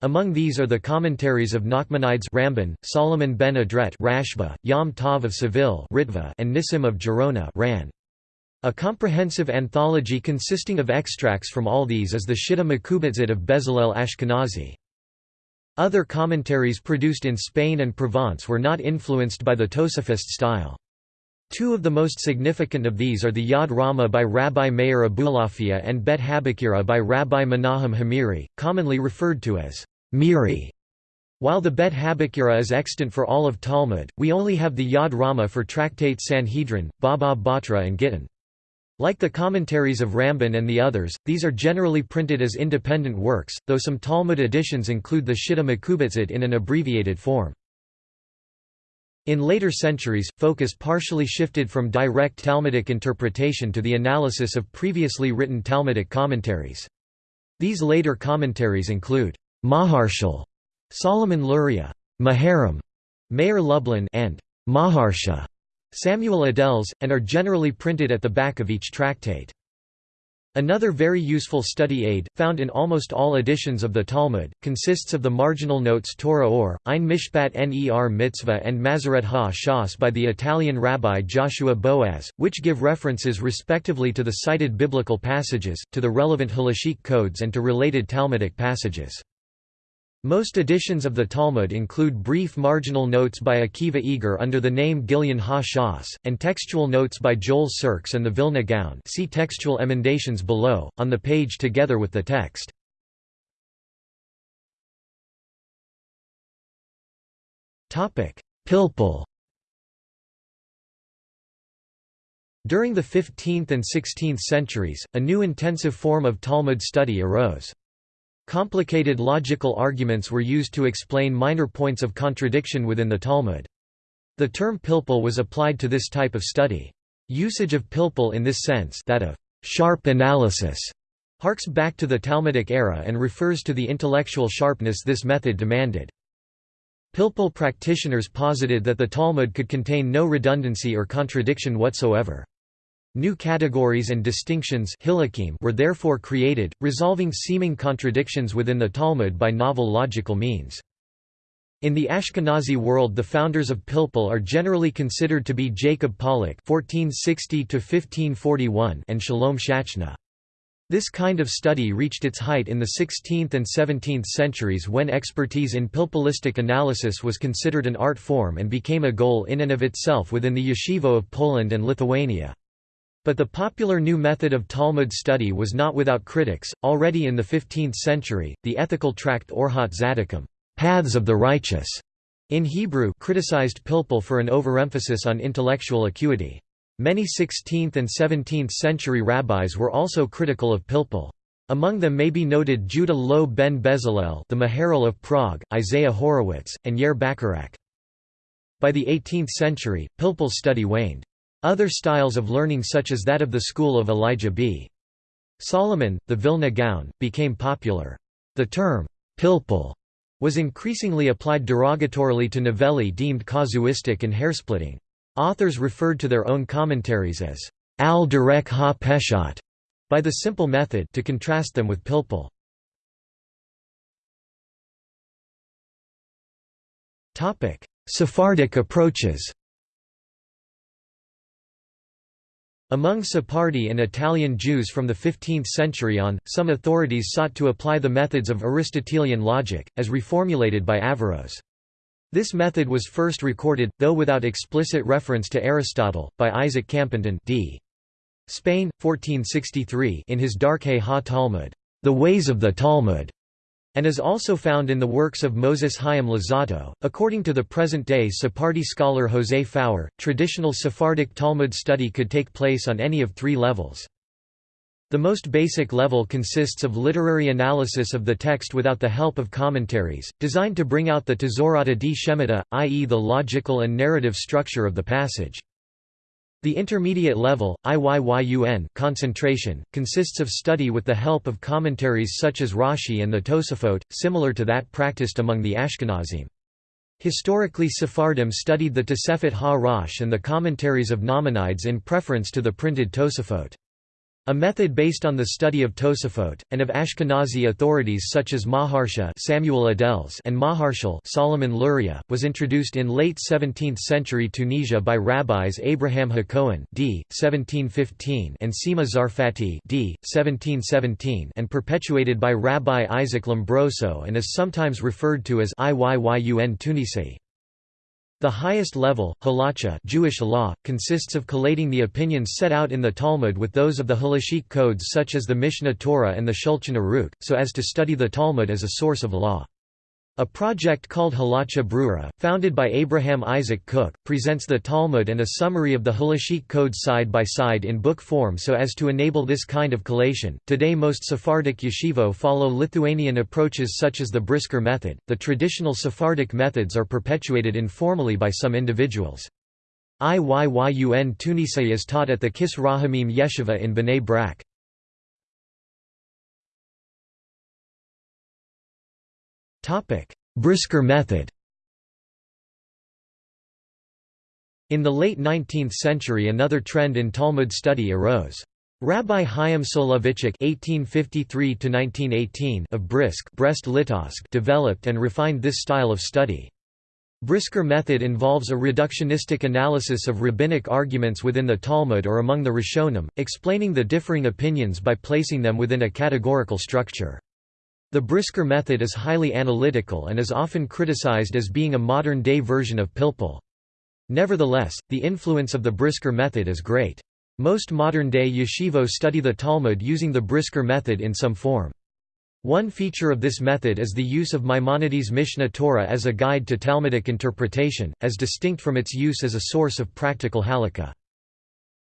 Among these are the commentaries of Nachmanides Ramban, Solomon ben Adret Rashba, Yom Tov of Seville Ritva, and Nissim of Gerona Ran. A comprehensive anthology consisting of extracts from all these is the Shitta Mekubetzet of Bezalel Ashkenazi. Other commentaries produced in Spain and Provence were not influenced by the Tosafist style. Two of the most significant of these are the Yad Rama by Rabbi Meir Abulafia and Beit HaBechirah by Rabbi Menahem HaMeiri, commonly referred to as Meiri. While the Beit HaBechirah is extant for all of Talmud, we only have the Yad Rama for tractates Sanhedrin, Baba Batra and Gittin. Like the commentaries of Ramban and the others, these are generally printed as independent works, though some Talmud editions include the Shitta Mekubetzet in an abbreviated form. In later centuries, focus partially shifted from direct Talmudic interpretation to the analysis of previously written Talmudic commentaries. These later commentaries include Maharshal, Solomon Luria, Maharam, Meir Lublin and Maharsha, Samuel Adels, and are generally printed at the back of each tractate. Another very useful study aid, found in almost all editions of the Talmud, consists of the marginal notes Torah or, Ein Mishpat Ner Mitzvah and Masoret ha-Shas by the Italian rabbi Joshua Boaz, which give references respectively to the cited biblical passages, to the relevant halachic codes and to related Talmudic passages. Most editions of the Talmud include brief marginal notes by Akiva Eger under the name Gilyon ha-Shas, and textual notes by Joel Sirks and the Vilna Gaon see textual emendations below, on the page together with the text. Pilpul During the 15th and 16th centuries, a new intensive form of Talmud study arose. Complicated logical arguments were used to explain minor points of contradiction within the Talmud. The term pilpul was applied to this type of study. Usage of pilpul in this sense that of sharp analysis harks back to the Talmudic era and refers to the intellectual sharpness this method demanded. Pilpul practitioners posited that the Talmud could contain no redundancy or contradiction whatsoever. New categories and distinctions were therefore created, resolving seeming contradictions within the Talmud by novel logical means. In the Ashkenazi world the founders of Pilpul are generally considered to be Jacob (1460–1541) and Shalom Shachna. This kind of study reached its height in the 16th and 17th centuries when expertise in pilpulistic analysis was considered an art form and became a goal in and of itself within the yeshivo of Poland and Lithuania. But the popular new method of Talmud study was not without critics. Already in the 15th century, the ethical tract Orhot Tzaddikim, Paths of the Righteous, in Hebrew, criticized Pilpul for an overemphasis on intellectual acuity. Many 16th and 17th century rabbis were also critical of Pilpul. Among them may be noted Judah Loew ben Bezalel the Maharal of Prague, Isaiah Horowitz, and Yair Bacharach. By the 18th century, Pilpul's study waned. Other styles of learning such as that of the school of Elijah B. Solomon, the Vilna Gaon, became popular. The term, Pilpul, was increasingly applied derogatorily to novelli deemed casuistic and hairsplitting. Authors referred to their own commentaries as al derek ha peshat by the simple method to contrast them with pilpul. Sephardic approaches Among Sephardi and Italian Jews from the 15th century on, some authorities sought to apply the methods of Aristotelian logic, as reformulated by Averroes. This method was first recorded, though without explicit reference to Aristotle, by Isaac Campanton d. Spain, 1463 in his Darkei ha-Talmud, The Ways of the Talmud, and is also found in the works of Moses Chaim Luzzatto. According to the present-day Sephardi scholar José Faur, traditional Sephardic Talmud study could take place on any of three levels. The most basic level consists of literary analysis of the text without the help of commentaries, designed to bring out the Tezorata di Shemita, i.e. the logical and narrative structure of the passage. The intermediate level, IYYUN concentration, consists of study with the help of commentaries such as Rashi and the Tosafot, similar to that practiced among the Ashkenazim. Historically Sephardim studied the Tosefet ha-Rosh and the commentaries of Nachmanides in preference to the printed Tosafot. A method based on the study of Tosafot, and of Ashkenazi authorities such as Maharsha Samuel Adels and Maharshal Solomon Luria, was introduced in late 17th century Tunisia by rabbis Abraham Hakohen d. 1715 and Sima Zarfati d. 1717 and perpetuated by Rabbi Isaac Lombroso and is sometimes referred to as Iyyun Tunisi. The highest level, halacha Jewish law, consists of collating the opinions set out in the Talmud with those of the halachic codes such as the Mishnah Torah and the Shulchan Aruch, so as to study the Talmud as a source of law. A project called Halacha Brura, founded by Abraham Isaac Cook, presents the Talmud and a summary of the Halachic codes side by side in book form so as to enable this kind of collation. Today, most Sephardic yeshivo follow Lithuanian approaches such as the Brisker method. The traditional Sephardic methods are perpetuated informally by some individuals. Iyyun Tunisia is taught at the Kis Rahamim Yeshiva in Bnei Brak. Brisker method In the late 19th century another trend in Talmud study arose. Rabbi Chaim Soloveitchik (1853–1918) of Brisk Brest Litovsk developed and refined this style of study. Brisker method involves a reductionistic analysis of rabbinic arguments within the Talmud or among the Rishonim, explaining the differing opinions by placing them within a categorical structure. The Brisker method is highly analytical and is often criticized as being a modern-day version of Pilpul. Nevertheless, the influence of the Brisker method is great. Most modern-day yeshivo study the Talmud using the Brisker method in some form. One feature of this method is the use of Maimonides' Mishnah Torah as a guide to Talmudic interpretation, as distinct from its use as a source of practical halakha.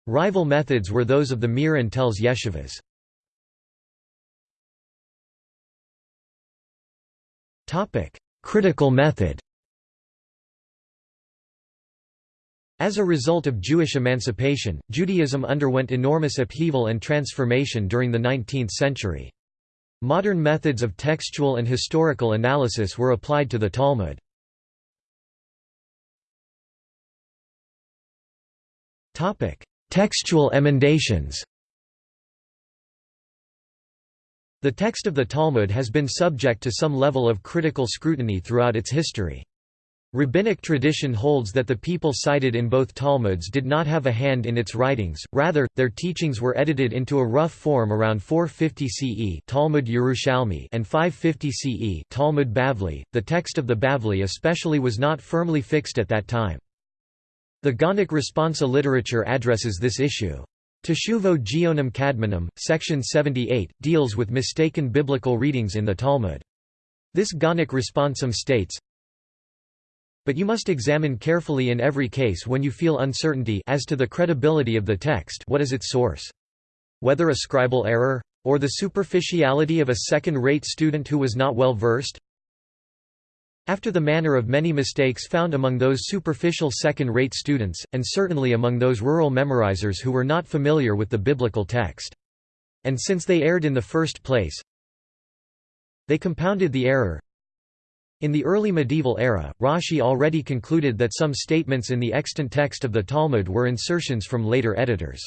Rival methods were those of the Mir and Telz yeshivas. Topic: Critical method. As a result of Jewish emancipation, Judaism underwent enormous upheaval and transformation during the 19th century. Modern methods of textual and historical analysis were applied to the Talmud. Textual emendations The text of the Talmud has been subject to some level of critical scrutiny throughout its history. Rabbinic tradition holds that the people cited in both Talmuds did not have a hand in its writings, rather, their teachings were edited into a rough form around 450 CE Talmud Yerushalmi and 550 CE Talmud Bavli. The text of the Bavli especially was not firmly fixed at that time. The Gaonic responsa literature addresses this issue. Teshuvo Geonim Kadmonim, section 78, deals with mistaken biblical readings in the Talmud. This Gaonic responsum states, but you must examine carefully in every case when you feel uncertainty as to the credibility of the text what is its source? Whether a scribal error? Or the superficiality of a second-rate student who was not well versed? After the manner of many mistakes found among those superficial second-rate students, and certainly among those rural memorizers who were not familiar with the biblical text. And since they erred in the first place, they compounded the error, in the early medieval era, Rashi already concluded that some statements in the extant text of the Talmud were insertions from later editors.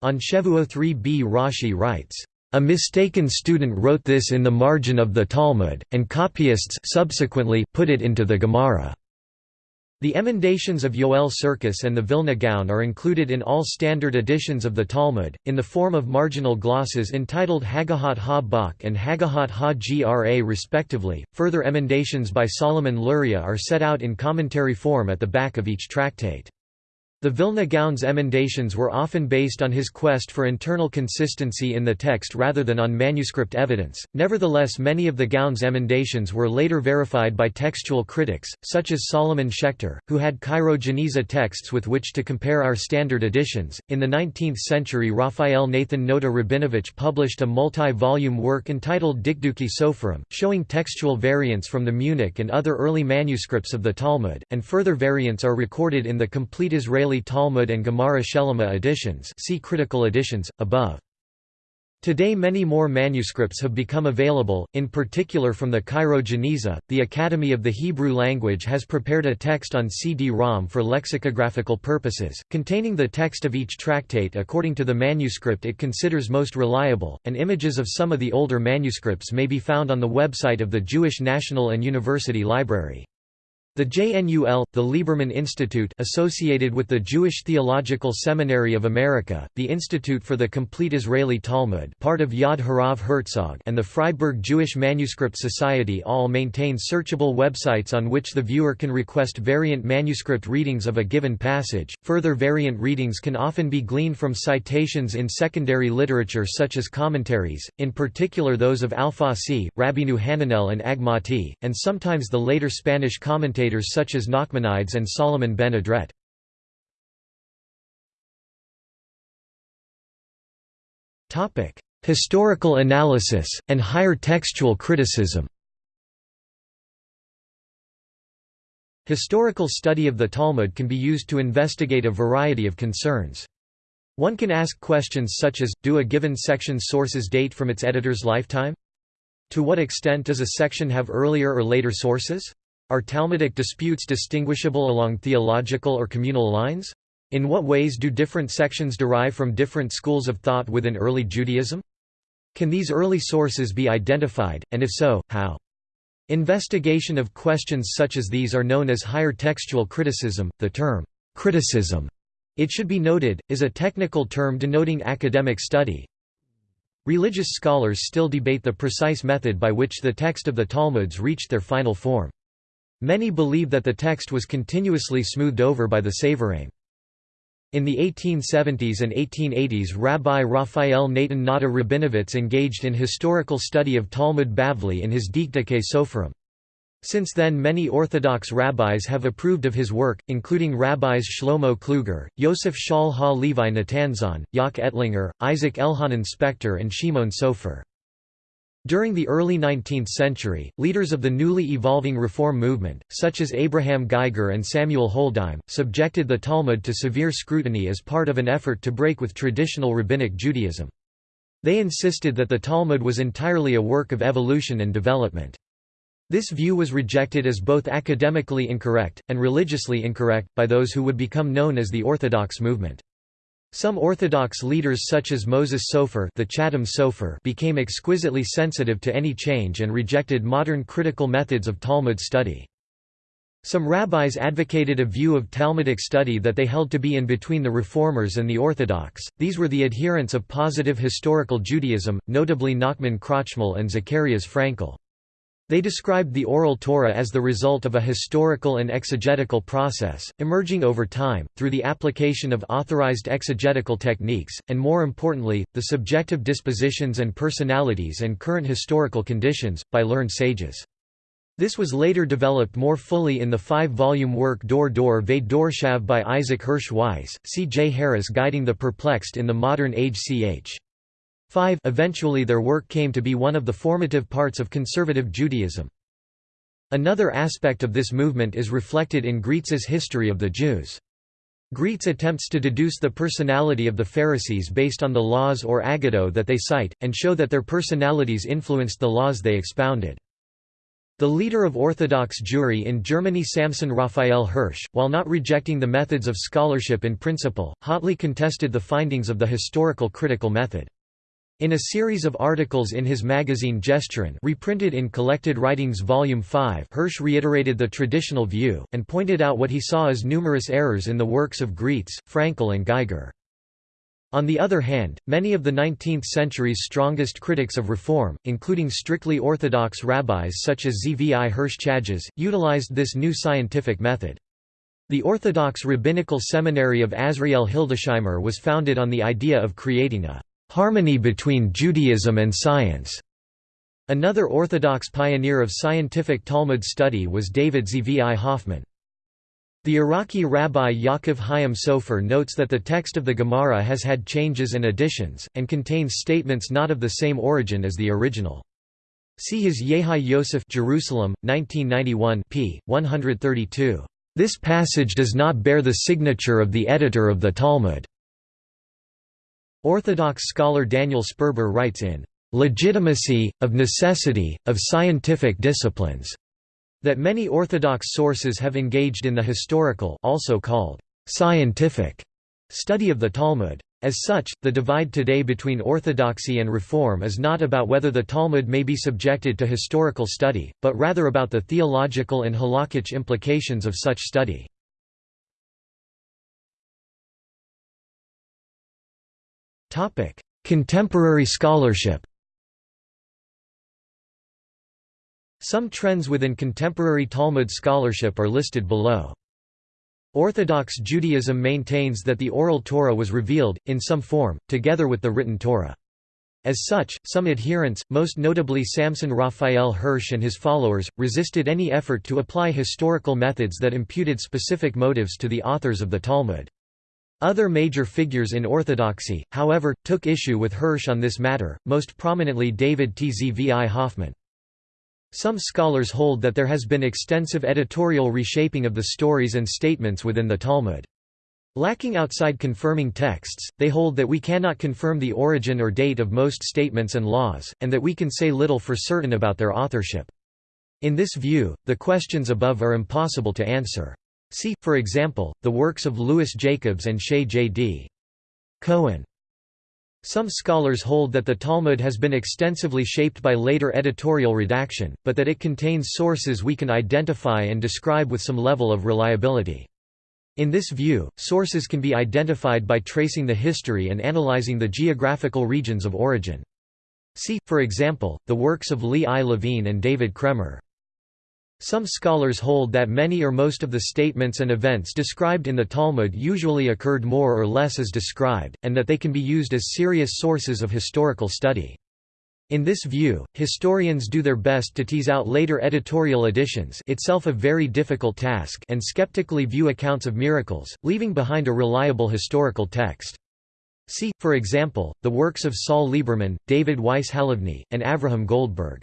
On Shevuot 3b Rashi writes, "...a mistaken student wrote this in the margin of the Talmud, and copyists subsequently put it into the Gemara." The emendations of Yoel Sirkis and the Vilna Gaon are included in all standard editions of the Talmud, in the form of marginal glosses entitled Hagahot ha-Bach and Hagahot ha-Gra respectively. Further emendations by Solomon Luria are set out in commentary form at the back of each tractate. The Vilna Gaon's emendations were often based on his quest for internal consistency in the text rather than on manuscript evidence. Nevertheless, many of the Gaon's emendations were later verified by textual critics, such as Solomon Schechter, who had Cairo Geniza texts with which to compare our standard editions. In the 19th century, Raphael Nathan Nota Rabinovich published a multi volume work entitled Dikduki Soferim, showing textual variants from the Munich and other early manuscripts of the Talmud, and further variants are recorded in the complete Israeli Talmud and Gemara Shelema editions see critical editions, above. Today many more manuscripts have become available, in particular from the Cairo Geniza. The Academy of the Hebrew Language has prepared a text on CD-ROM for lexicographical purposes, containing the text of each tractate according to the manuscript it considers most reliable, and images of some of the older manuscripts may be found on the website of the Jewish National and University Library. The JNUL, the Lieberman Institute associated with the Jewish Theological Seminary of America, the Institute for the Complete Israeli Talmud part of Yad Harav Herzog and the Freiburg Jewish Manuscript Society all maintain searchable websites on which the viewer can request variant manuscript readings of a given passage. Further variant readings can often be gleaned from citations in secondary literature such as commentaries, in particular those of Alfasi, Rabbeinu Hananel and Agmati, and sometimes the later Spanish commentators commentators such as Nachmanides and Solomon ben Adret. Historical analysis, and higher textual criticism Historical study of the Talmud can be used to investigate a variety of concerns. One can ask questions such as, do a given section's sources date from its editor's lifetime? To what extent does a section have earlier or later sources? Are Talmudic disputes distinguishable along theological or communal lines? In what ways do different sections derive from different schools of thought within early Judaism? Can these early sources be identified, and if so, how? Investigation of questions such as these are known as higher textual criticism. The term, criticism, it should be noted, is a technical term denoting academic study. Religious scholars still debate the precise method by which the text of the Talmuds reached their final form. Many believe that the text was continuously smoothed over by the Savoraim. In the 1870s and 1880s Rabbi Raphael Natan Nata Rabinovitz engaged in historical study of Talmud Bavli in his Dikduke Soferim. Since then many Orthodox rabbis have approved of his work, including rabbis Shlomo Kluger, Yosef Shaul Ha-Levi Natanzon, Jaak Ettlinger, Isaac Elhanan Spector and Shimon Sofer. During the early 19th century, leaders of the newly evolving Reform movement, such as Abraham Geiger and Samuel Holdheim, subjected the Talmud to severe scrutiny as part of an effort to break with traditional Rabbinic Judaism. They insisted that the Talmud was entirely a work of evolution and development. This view was rejected as both academically incorrect, and religiously incorrect, by those who would become known as the Orthodox movement. Some Orthodox leaders such as Moses Sofer, the Chatam Sofer became exquisitely sensitive to any change and rejected modern critical methods of Talmud study. Some rabbis advocated a view of Talmudic study that they held to be in between the Reformers and the Orthodox, these were the adherents of positive historical Judaism, notably Nachman Krochmal and Zacharias Frankel. They described the Oral Torah as the result of a historical and exegetical process, emerging over time, through the application of authorized exegetical techniques, and more importantly, the subjective dispositions and personalities and current historical conditions, by learned sages. This was later developed more fully in the five-volume work Dor Dor Ve Dorshav by Isaac Hirsch Weiss, C. J. Harris guiding the perplexed in the modern age ch. 5 Eventually their work came to be one of the formative parts of conservative Judaism. Another aspect of this movement is reflected in Graetz's History of the Jews. Graetz attempts to deduce the personality of the Pharisees based on the laws or agado that they cite, and show that their personalities influenced the laws they expounded. The leader of Orthodox Jewry in Germany Samson Raphael Hirsch, while not rejecting the methods of scholarship in principle, hotly contested the findings of the historical critical method. In a series of articles in his magazine Jeschurun reprinted in Collected Writings Volume 5 Hirsch reiterated the traditional view, and pointed out what he saw as numerous errors in the works of Graetz, Frankel and Geiger. On the other hand, many of the 19th century's strongest critics of reform, including strictly orthodox rabbis such as Zvi Hirsch Chajes, utilized this new scientific method. The Orthodox Rabbinical Seminary of Azriel Hildesheimer was founded on the idea of creating a harmony between Judaism and science. Another Orthodox pioneer of scientific Talmud study was David Zvi Hoffman. The Iraqi rabbi Yaakov Chaim Sofer notes that the text of the Gemara has had changes and additions, and contains statements not of the same origin as the original. See his Yehi Yosef Jerusalem, 1991 p. 132. This passage does not bear the signature of the editor of the Talmud. Orthodox scholar Daniel Sperber writes in Legitimacy, of Necessity, of Scientific Disciplines, that many Orthodox sources have engaged in the historical also called scientific study of the Talmud. As such, the divide today between orthodoxy and reform is not about whether the Talmud may be subjected to historical study, but rather about the theological and halakhic implications of such study. Contemporary scholarship Some trends within contemporary Talmud scholarship are listed below. Orthodox Judaism maintains that the Oral Torah was revealed, in some form, together with the written Torah. As such, some adherents, most notably Samson Raphael Hirsch and his followers, resisted any effort to apply historical methods that imputed specific motives to the authors of the Talmud. Other major figures in Orthodoxy, however, took issue with Hirsch on this matter, most prominently David Tzvi Hoffman. Some scholars hold that there has been extensive editorial reshaping of the stories and statements within the Talmud. Lacking outside confirming texts, they hold that we cannot confirm the origin or date of most statements and laws, and that we can say little for certain about their authorship. In this view, the questions above are impossible to answer. See, for example, the works of Louis Jacobs and Shaye J. D. Cohen. Some scholars hold that the Talmud has been extensively shaped by later editorial redaction, but that it contains sources we can identify and describe with some level of reliability. In this view, sources can be identified by tracing the history and analyzing the geographical regions of origin. See, for example, the works of Lee I. Levine and David Kraemer. Some scholars hold that many or most of the statements and events described in the Talmud usually occurred more or less as described, and that they can be used as serious sources of historical study. In this view, historians do their best to tease out later editorial additions itself a very difficult task and skeptically view accounts of miracles, leaving behind a reliable historical text. See, for example, the works of Saul Lieberman, David Weiss Halivni, and Avraham Goldberg.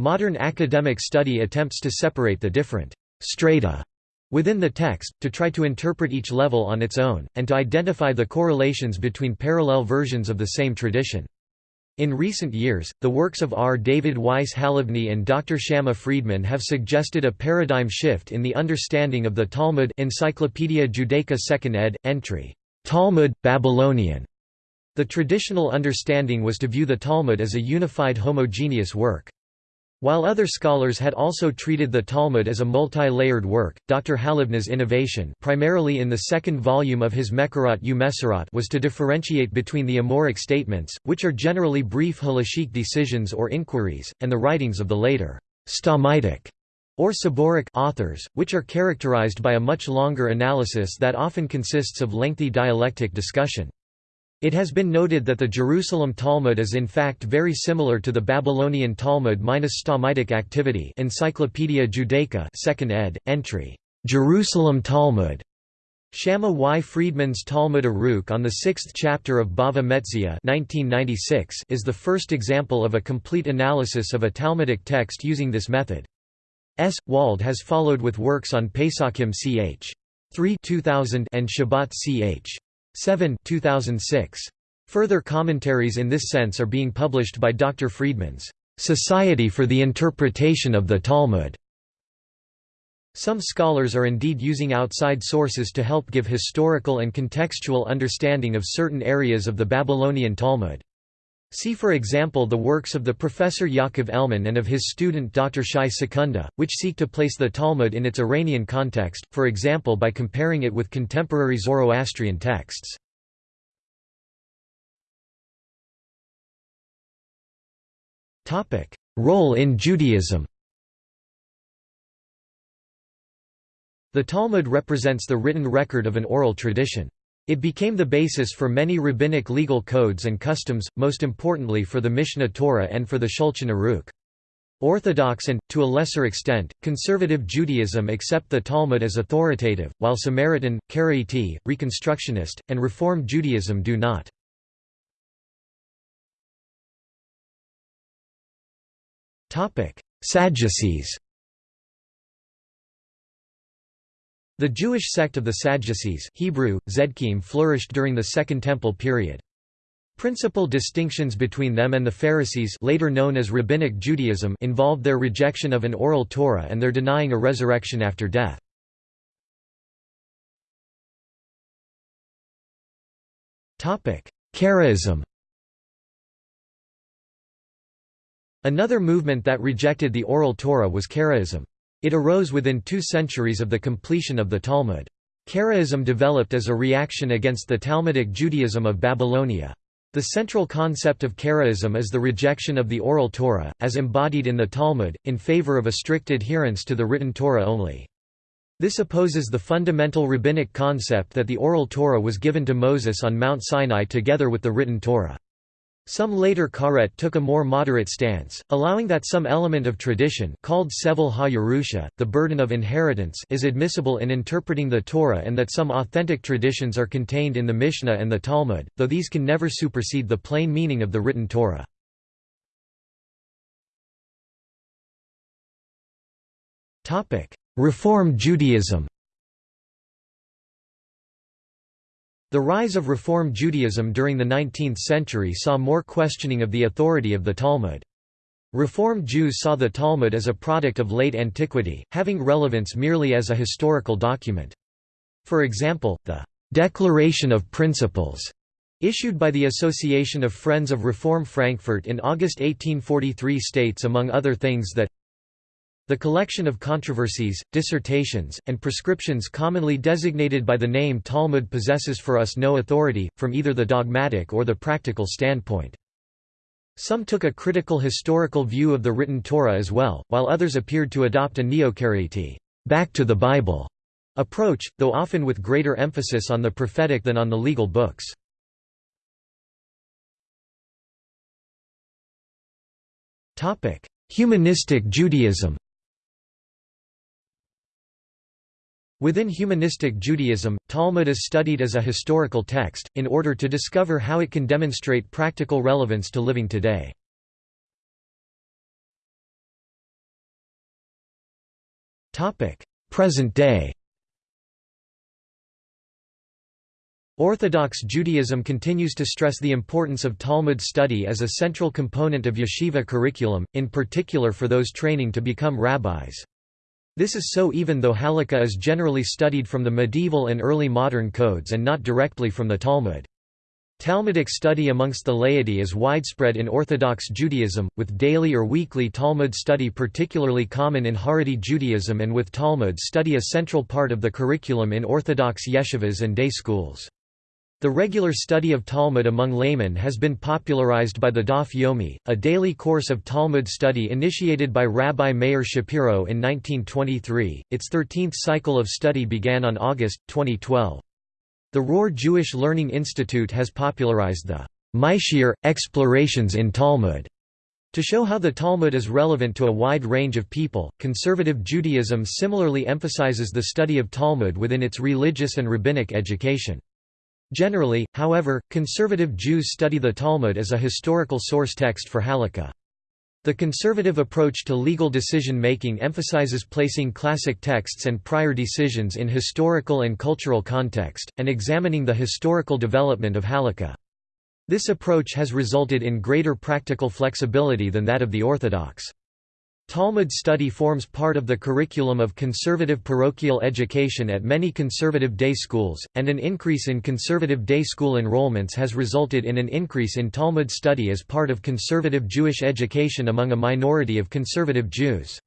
Modern academic study attempts to separate the different strata within the text, to try to interpret each level on its own, and to identify the correlations between parallel versions of the same tradition. In recent years, the works of R. David Weiss Halivni and Dr. Shama Friedman have suggested a paradigm shift in the understanding of the Talmud Encyclopaedia Judaica 2nd ed. entry, Talmud, Babylonian. The traditional understanding was to view the Talmud as a unified homogeneous work. While other scholars had also treated the Talmud as a multi-layered work, Dr. Halivni's innovation primarily in the second volume of his Mekorot Umesorot was to differentiate between the Amoraic statements, which are generally brief halachic decisions or inquiries, and the writings of the later Stammaitic or Saboraic authors, which are characterized by a much longer analysis that often consists of lengthy dialectic discussion. It has been noted that the Jerusalem Talmud is in fact very similar to the Babylonian Talmud minus Stammaitic activity Encyclopaedia Judaica 2nd ed., entry, "'Jerusalem Talmud' Shama Y. Friedman's Talmud Arukh on the sixth chapter of Bava Metzia 1996 is the first example of a complete analysis of a Talmudic text using this method. S. Wald has followed with works on Pesachim ch. 3 2000 and Shabbat ch. 7 2006. Further commentaries in this sense are being published by Dr. Friedman's Society for the Interpretation of the Talmud. Some scholars are indeed using outside sources to help give historical and contextual understanding of certain areas of the Babylonian Talmud. See for example the works of the professor Yaakov Elman and of his student Dr. Shai Secunda, which seek to place the Talmud in its Iranian context, for example by comparing it with contemporary Zoroastrian texts. Role in Judaism The Talmud represents the written record of an oral tradition. It became the basis for many rabbinic legal codes and customs, most importantly for the Mishnah Torah and for the Shulchan Aruch. Orthodox and, to a lesser extent, conservative Judaism accept the Talmud as authoritative, while Samaritan, Karaite, Reconstructionist, and Reform Judaism do not. Sadducees The Jewish sect of the Sadducees Hebrew, Zedkim flourished during the Second Temple period. Principal distinctions between them and the Pharisees later known as Rabbinic Judaism involved their rejection of an oral Torah and their denying a resurrection after death. Karaism Another movement that rejected the oral Torah was Karaism. It arose within two centuries of the completion of the Talmud. Karaism developed as a reaction against the Talmudic Judaism of Babylonia. The central concept of Karaism is the rejection of the oral Torah, as embodied in the Talmud, in favor of a strict adherence to the written Torah only. This opposes the fundamental rabbinic concept that the oral Torah was given to Moses on Mount Sinai together with the written Torah. Some later Karet took a more moderate stance, allowing that some element of tradition called Sevel ha the burden of inheritance is admissible in interpreting the Torah and that some authentic traditions are contained in the Mishnah and the Talmud, though these can never supersede the plain meaning of the written Torah. Reform Judaism The rise of Reform Judaism during the 19th century saw more questioning of the authority of the Talmud. Reform Jews saw the Talmud as a product of late antiquity, having relevance merely as a historical document. For example, the «Declaration of Principles» issued by the Association of Friends of Reform Frankfurt in August 1843 states among other things that the collection of controversies, dissertations, and prescriptions commonly designated by the name Talmud possesses for us no authority, from either the dogmatic or the practical standpoint. Some took a critical historical view of the written Torah as well, while others appeared to adopt a neo-Karaite back to the Bible approach, though often with greater emphasis on the prophetic than on the legal books. Humanistic Judaism Within humanistic Judaism, Talmud is studied as a historical text, in order to discover how it can demonstrate practical relevance to living today. Present day Orthodox Judaism continues to stress the importance of Talmud study as a central component of yeshiva curriculum, in particular for those training to become rabbis. This is so even though Halakha is generally studied from the medieval and early modern codes and not directly from the Talmud. Talmudic study amongst the laity is widespread in Orthodox Judaism, with daily or weekly Talmud study particularly common in Haredi Judaism and with Talmud study a central part of the curriculum in Orthodox yeshivas and day schools. The regular study of Talmud among laymen has been popularized by the Daf Yomi, a daily course of Talmud study initiated by Rabbi Meir Shapiro in 1923. Its 13th cycle of study began on August 2012. The Rohr Jewish Learning Institute has popularized the Maishir Explorations in Talmud to show how the Talmud is relevant to a wide range of people, conservative Judaism similarly emphasizes the study of Talmud within its religious and rabbinic education. Generally, however, conservative Jews study the Talmud as a historical source text for Halakha. The conservative approach to legal decision-making emphasizes placing classic texts and prior decisions in historical and cultural context, and examining the historical development of Halakha. This approach has resulted in greater practical flexibility than that of the Orthodox. Talmud study forms part of the curriculum of conservative parochial education at many conservative day schools, and an increase in conservative day school enrollments has resulted in an increase in Talmud study as part of conservative Jewish education among a minority of conservative Jews.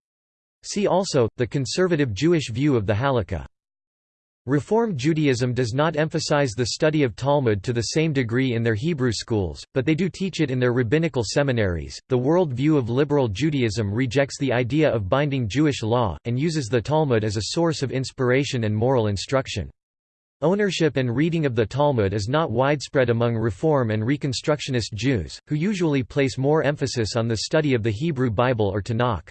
See also, the conservative Jewish view of the Halakha. Reform Judaism does not emphasize the study of Talmud to the same degree in their Hebrew schools, but they do teach it in their rabbinical seminaries. The world view of liberal Judaism rejects the idea of binding Jewish law, and uses the Talmud as a source of inspiration and moral instruction. Ownership and reading of the Talmud is not widespread among Reform and Reconstructionist Jews, who usually place more emphasis on the study of the Hebrew Bible or Tanakh.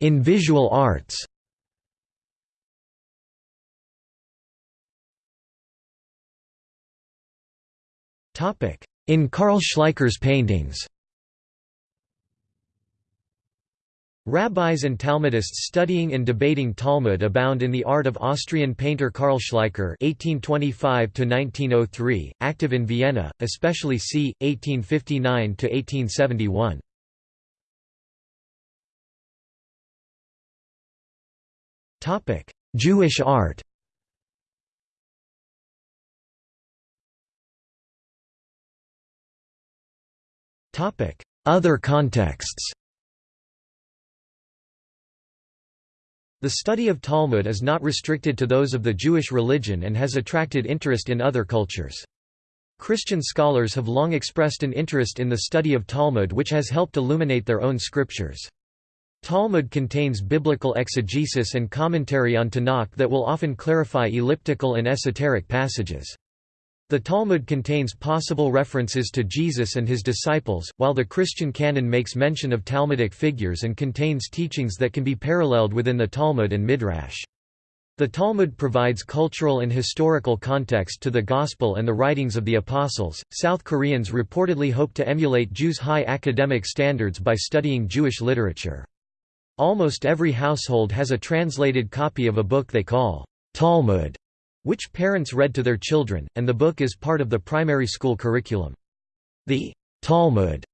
In visual arts In Carl Schleicher's paintings Rabbis and Talmudists studying and debating Talmud abound in the art of Austrian painter Carl Schleicher (1825–1903), active in Vienna, especially c. 1859–1871. Jewish art Other contexts The study of Talmud is not restricted to those of the Jewish religion and has attracted interest in other cultures. Christian scholars have long expressed an interest in the study of Talmud which has helped illuminate their own scriptures. Talmud contains biblical exegesis and commentary on Tanakh that will often clarify elliptical and esoteric passages. The Talmud contains possible references to Jesus and his disciples, while the Christian canon makes mention of Talmudic figures and contains teachings that can be paralleled within the Talmud and Midrash. The Talmud provides cultural and historical context to the Gospel and the writings of the Apostles. South Koreans reportedly hope to emulate Jews' high academic standards by studying Jewish literature. Almost every household has a translated copy of a book they call Talmud, which parents read to their children, and the book is part of the primary school curriculum. The Talmud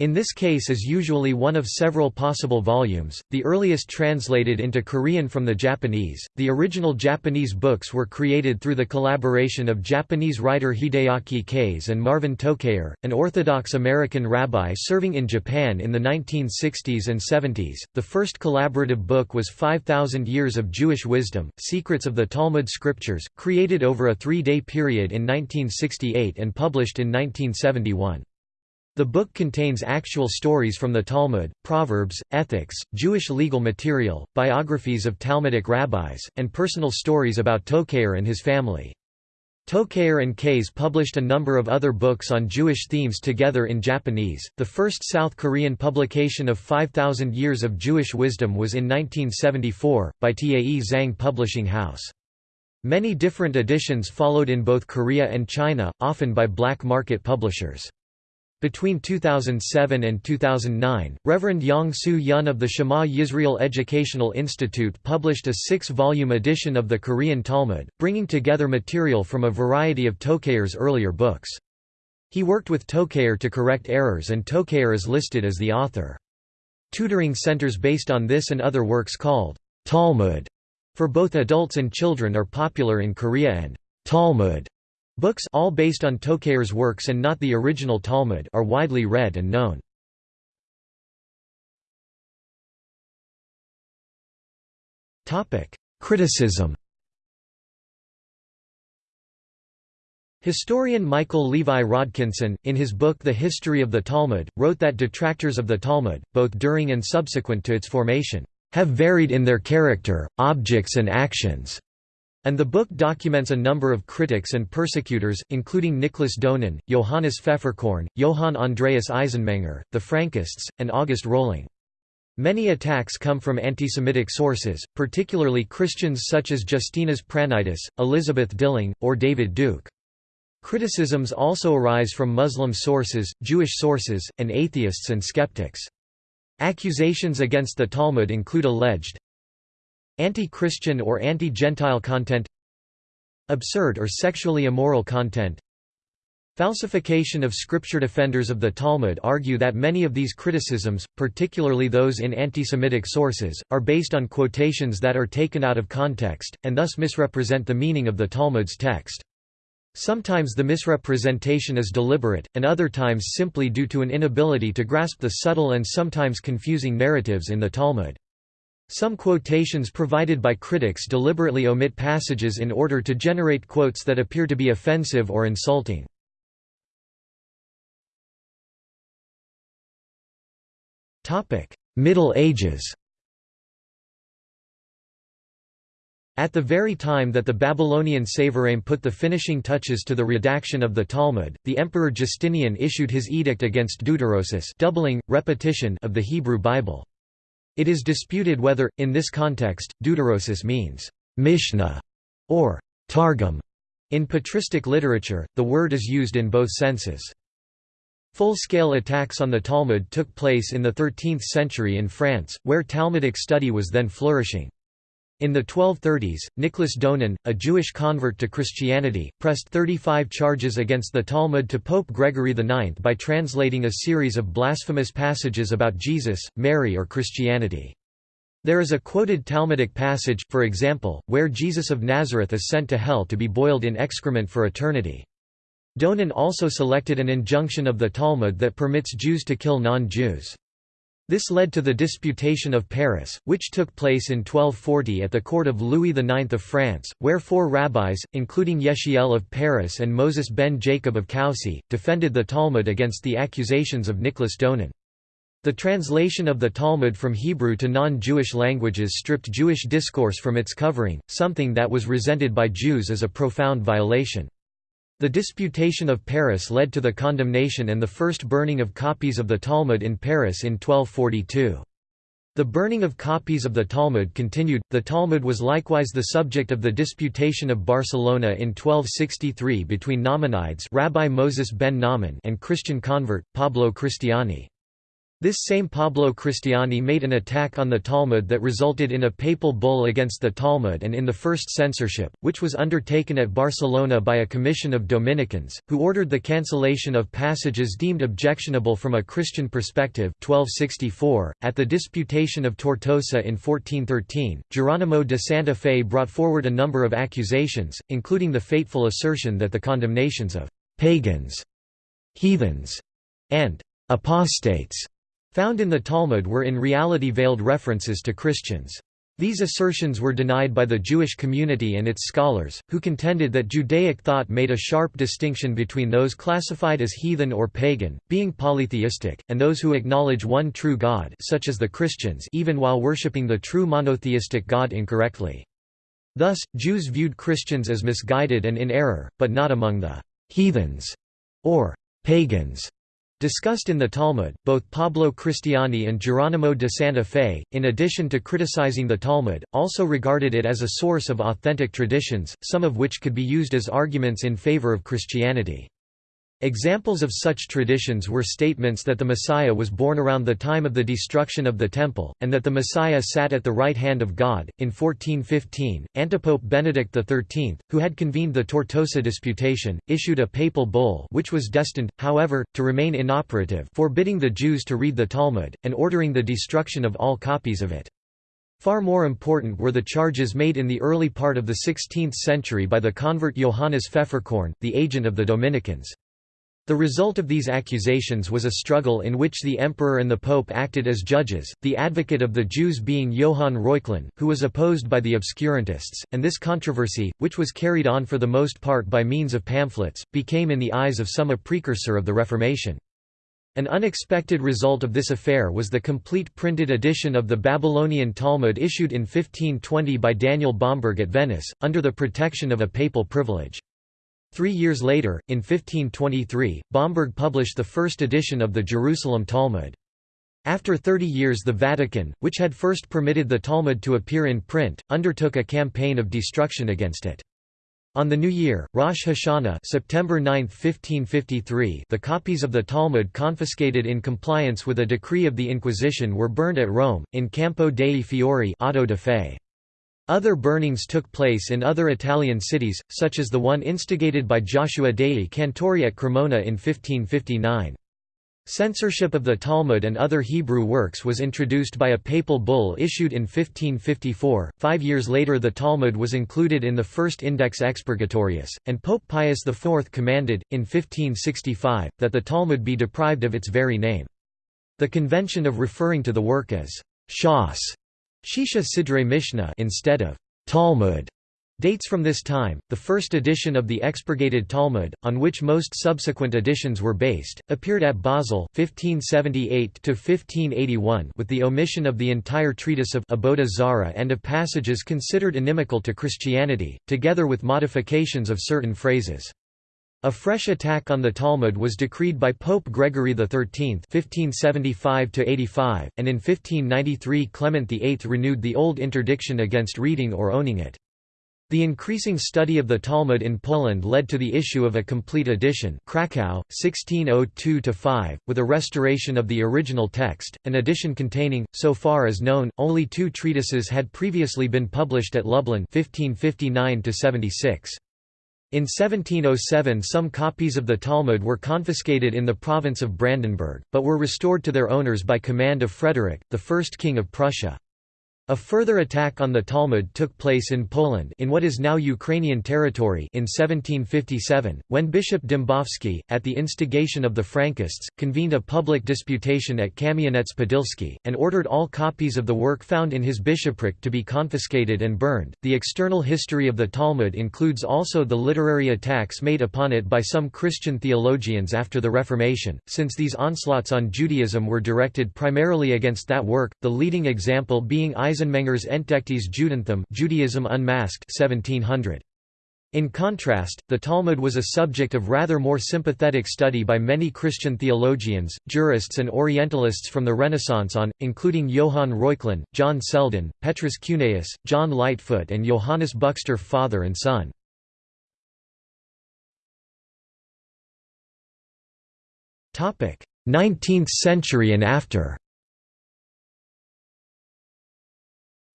in this case is usually one of several possible volumes, the earliest translated into Korean from the Japanese. The original Japanese books were created through the collaboration of Japanese writer Hideaki Kase and Marvin Tokayer, an Orthodox American rabbi serving in Japan in the 1960s and 70s. The first collaborative book was 5000 Years of Jewish Wisdom: Secrets of the Talmud Scriptures, created over a 3-day period in 1968 and published in 1971. The book contains actual stories from the Talmud, Proverbs, ethics, Jewish legal material, biographies of Talmudic rabbis, and personal stories about Tokayer and his family. Tokayer and Kase published a number of other books on Jewish themes together in Japanese. The first South Korean publication of 5,000 Years of Jewish Wisdom was in 1974, by Tae Zhang Publishing House. Many different editions followed in both Korea and China, often by black market publishers. Between 2007 and 2009, Reverend Yang Soo Yun of the Shema Yisrael Educational Institute published a six-volume edition of the Korean Talmud, bringing together material from a variety of Tokayer's earlier books. He worked with Tokayer to correct errors and Tokayer is listed as the author. Tutoring centers based on this and other works called Talmud for both adults and children are popular in Korea and Talmud Books all based on Tokayer's works and not the original Talmud are widely read and known. Criticism Historian Michael Levi Rodkinson, in his book The History of the Talmud, wrote that detractors of the Talmud, both during and subsequent to its formation, have varied in their character, objects and actions. And the book documents a number of critics and persecutors, including Nicholas Donin, Johannes Pfefferkorn, Johann Andreas Eisenmenger, the Frankists, and August Rohling. Many attacks come from anti-Semitic sources, particularly Christians such as Justinas Pranaitis, Elizabeth Dilling, or David Duke. Criticisms also arise from Muslim sources, Jewish sources, and atheists and skeptics. Accusations against the Talmud include alleged Anti-Christian or anti-Gentile content Absurd or sexually immoral content Falsification of scripture defenders of the Talmud argue that many of these criticisms, particularly those in anti-Semitic sources, are based on quotations that are taken out of context, and thus misrepresent the meaning of the Talmud's text. Sometimes the misrepresentation is deliberate, and other times simply due to an inability to grasp the subtle and sometimes confusing narratives in the Talmud. Some quotations provided by critics deliberately omit passages in order to generate quotes that appear to be offensive or insulting. Middle Ages At the very time that the Babylonian Savoraim put the finishing touches to the redaction of the Talmud, the Emperor Justinian issued his edict against deuterosis doubling, repetition of the Hebrew Bible. It is disputed whether, in this context, deuterosis means Mishnah or Targum. In patristic literature, the word is used in both senses. Full-scale attacks on the Talmud took place in the 13th century in France, where Talmudic study was then flourishing. In the 1230s, Nicholas Donin, a Jewish convert to Christianity, pressed 35 charges against the Talmud to Pope Gregory IX by translating a series of blasphemous passages about Jesus, Mary or Christianity. There is a quoted Talmudic passage, for example, where Jesus of Nazareth is sent to hell to be boiled in excrement for eternity. Donin also selected an injunction of the Talmud that permits Jews to kill non-Jews. This led to the Disputation of Paris, which took place in 1240 at the court of Louis IX of France, where four rabbis, including Yechiel of Paris and Moses ben Jacob of Coucy, defended the Talmud against the accusations of Nicholas Donin. The translation of the Talmud from Hebrew to non-Jewish languages stripped Jewish discourse from its covering, something that was resented by Jews as a profound violation. The Disputation of Paris led to the condemnation and the first burning of copies of the Talmud in Paris in 1242. The burning of copies of the Talmud continued. The Talmud was likewise the subject of the Disputation of Barcelona in 1263 between Nachmanides Rabbi Moses ben Nahman and Christian convert Pablo Cristiani. This same Pablo Cristiani made an attack on the Talmud that resulted in a papal bull against the Talmud and in the first censorship, which was undertaken at Barcelona by a commission of Dominicans, who ordered the cancellation of passages deemed objectionable from a Christian perspective 1264. .At the Disputation of Tortosa in 1413, Geronimo de Santa Fe brought forward a number of accusations, including the fateful assertion that the condemnations of «pagans», «heathens» and «apostates» found in the Talmud were in reality veiled references to Christians. These assertions were denied by the Jewish community and its scholars, who contended that Judaic thought made a sharp distinction between those classified as heathen or pagan, being polytheistic, and those who acknowledge one true God such as the Christians even while worshipping the true monotheistic God incorrectly. Thus, Jews viewed Christians as misguided and in error, but not among the «heathens» or «pagans» discussed in the Talmud. Both Pablo Cristiani and Geronimo de Santa Fe, in addition to criticizing the Talmud, also regarded it as a source of authentic traditions, some of which could be used as arguments in favor of Christianity. Examples of such traditions were statements that the Messiah was born around the time of the destruction of the Temple, and that the Messiah sat at the right hand of God. In 1415, Antipope Benedict XIII, who had convened the Tortosa Disputation, issued a papal bull which was destined, however, to remain inoperative forbidding the Jews to read the Talmud, and ordering the destruction of all copies of it. Far more important were the charges made in the early part of the 16th century by the convert Johannes Pfefferkorn, the agent of the Dominicans. The result of these accusations was a struggle in which the emperor and the pope acted as judges, the advocate of the Jews being Johann Reuchlin, who was opposed by the obscurantists, and this controversy, which was carried on for the most part by means of pamphlets, became in the eyes of some a precursor of the Reformation. An unexpected result of this affair was the complete printed edition of the Babylonian Talmud issued in 1520 by Daniel Bomberg at Venice, under the protection of a papal privilege. Three years later, in 1523, Bomberg published the first edition of the Jerusalem Talmud. After 30 years the Vatican, which had first permitted the Talmud to appear in print, undertook a campaign of destruction against it. On the new year, Rosh Hashanah September 9, 1553 the copies of the Talmud confiscated in compliance with a decree of the Inquisition were burned at Rome, in Campo dei Fiori Auto de Fe. Other burnings took place in other Italian cities, such as the one instigated by Joshua dei Cantori at Cremona in 1559. Censorship of the Talmud and other Hebrew works was introduced by a papal bull issued in 1554. Five years later, the Talmud was included in the first Index Expurgatorius, and Pope Pius IV commanded, in 1565, that the Talmud be deprived of its very name. The convention of referring to the work as Shas Shisha Sidre Mishnah instead of Talmud dates from this time. The first edition of the expurgated Talmud, on which most subsequent editions were based, appeared at Basel 1578 to 1581 with the omission of the entire treatise of Avodah Zarah and of passages considered inimical to Christianity, together with modifications of certain phrases. A fresh attack on the Talmud was decreed by Pope Gregory XIII (1575–85), and in 1593 Clement VIII renewed the old interdiction against reading or owning it. The increasing study of the Talmud in Poland led to the issue of a complete edition Krakow, 1602–5, with a restoration of the original text, an edition containing, so far as known, only two treatises had previously been published at Lublin 1559 -76. In 1707 some copies of the Talmud were confiscated in the province of Brandenburg, but were restored to their owners by command of Frederick, the first king of Prussia. A further attack on the Talmud took place in Poland in what is now Ukrainian territory in 1757, when Bishop Dembowski, at the instigation of the Frankists, convened a public disputation at Kamianets-Podilsky, and ordered all copies of the work found in his bishopric to be confiscated and burned. The external history of the Talmud includes also the literary attacks made upon it by some Christian theologians after the Reformation, since these onslaughts on Judaism were directed primarily against that work, the leading example being Isaac Eisenmenger's Entdecktes Judentum Judaism Unmasked 1700. In contrast, the Talmud was a subject of rather more sympathetic study by many Christian theologians, jurists and Orientalists from the Renaissance on, including Johann Reuchlin, John Selden, Petrus Cuneus, John Lightfoot and Johannes Buxtorf father and son. Nineteenth century and after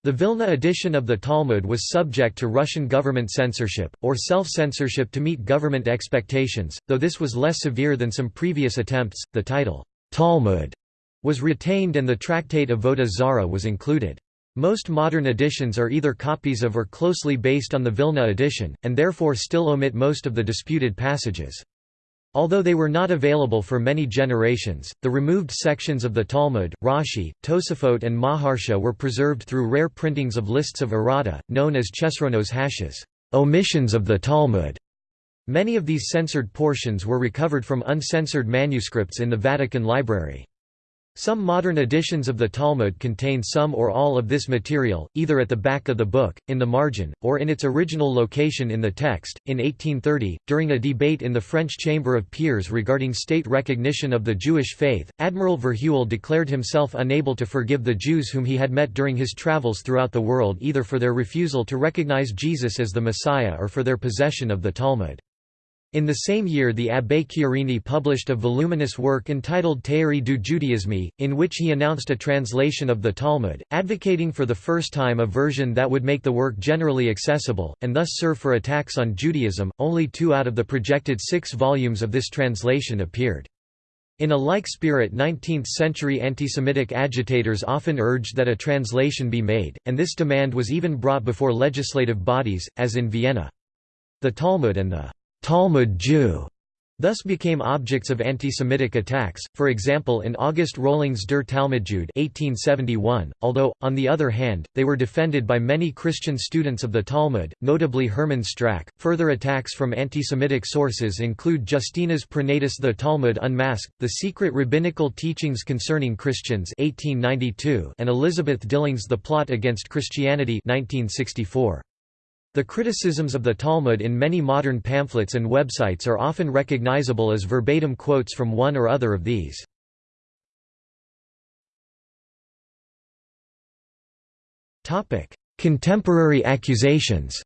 The Vilna edition of the Talmud was subject to Russian government censorship, or self-censorship to meet government expectations, though this was less severe than some previous attempts. The title, Talmud, was retained and the tractate Avodah Zarah was included. Most modern editions are either copies of or closely based on the Vilna edition, and therefore still omit most of the disputed passages. Although they were not available for many generations, the removed sections of the Talmud, Rashi, Tosafot and Maharsha were preserved through rare printings of lists of errata, known as Chesronos haShas omissions of the Talmud". Many of these censored portions were recovered from uncensored manuscripts in the Vatican Library. Some modern editions of the Talmud contain some or all of this material, either at the back of the book, in the margin, or in its original location in the text. In 1830, during a debate in the French Chamber of Peers regarding state recognition of the Jewish faith, Admiral Verhuell declared himself unable to forgive the Jews whom he had met during his travels throughout the world either for their refusal to recognize Jesus as the Messiah or for their possession of the Talmud. In the same year the Abbé Chiarini published a voluminous work entitled Théorie du Judaisme, in which he announced a translation of the Talmud, advocating for the first time a version that would make the work generally accessible, and thus serve for attacks on Judaism. Only two out of the projected six volumes of this translation appeared. In a like spirit 19th-century anti-Semitic agitators often urged that a translation be made, and this demand was even brought before legislative bodies, as in Vienna. The Talmud and the Talmud Jew thus became objects of anti-Semitic attacks, for example in August Rohling's Der Talmudjude 1871, although, on the other hand, they were defended by many Christian students of the Talmud, notably Hermann Strack. Further attacks from anti-Semitic sources include Justinas Pranaitis The Talmud Unmasked, The Secret Rabbinical Teachings Concerning Christians 1892, and Elizabeth Dilling's The Plot Against Christianity 1964. The criticisms of the Talmud in many modern pamphlets and websites are often recognizable as verbatim quotes from one or other of these. Contemporary accusations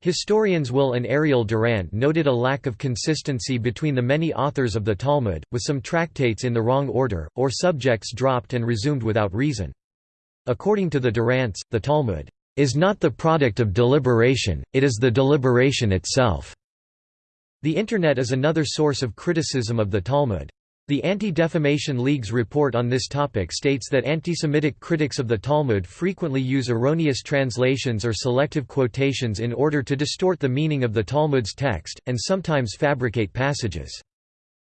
Historians Will and Ariel Durant noted a lack of consistency between the many authors of the Talmud, with some tractates in the wrong order, or subjects dropped and resumed without reason. According to the Durants, the Talmud is not the product of deliberation, it is the deliberation itself. The Internet is another source of criticism of the Talmud. The Anti-Defamation League's report on this topic states that anti-Semitic critics of the Talmud frequently use erroneous translations or selective quotations in order to distort the meaning of the Talmud's text, and sometimes fabricate passages.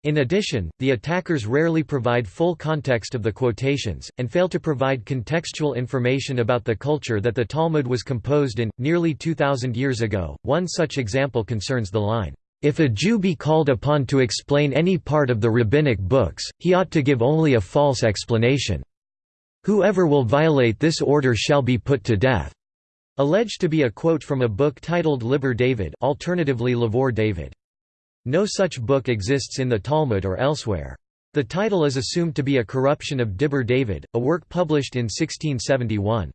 In addition, the attackers rarely provide full context of the quotations, and fail to provide contextual information about the culture that the Talmud was composed in, nearly 2,000 years ago. One such example concerns the line, If a Jew be called upon to explain any part of the rabbinic books, he ought to give only a false explanation. Whoever will violate this order shall be put to death. Alleged to be a quote from a book titled Liber David alternatively Lavor David. No such book exists in the Talmud or elsewhere. The title is assumed to be a corruption of Dibur David, a work published in 1671.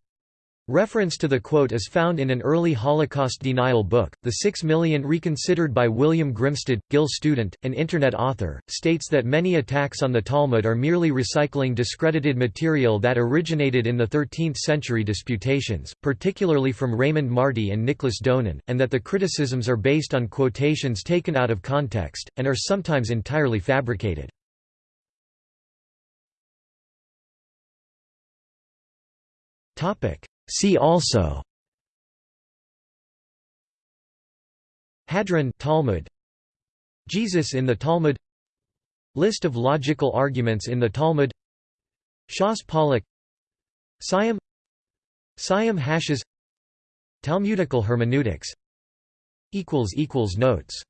Reference to the quote is found in an early Holocaust denial book, The Six Million Reconsidered by William Grimstad. Gil Student, an Internet author, states that many attacks on the Talmud are merely recycling discredited material that originated in the 13th century disputations, particularly from Raymond Marty and Nicholas Donin, and that the criticisms are based on quotations taken out of context, and are sometimes entirely fabricated. Topic See also Hadran Talmud. Jesus in the Talmud. List of logical arguments in the Talmud. Shas Pollak Siyum. Siyum HaShas. Talmudical hermeneutics. Notes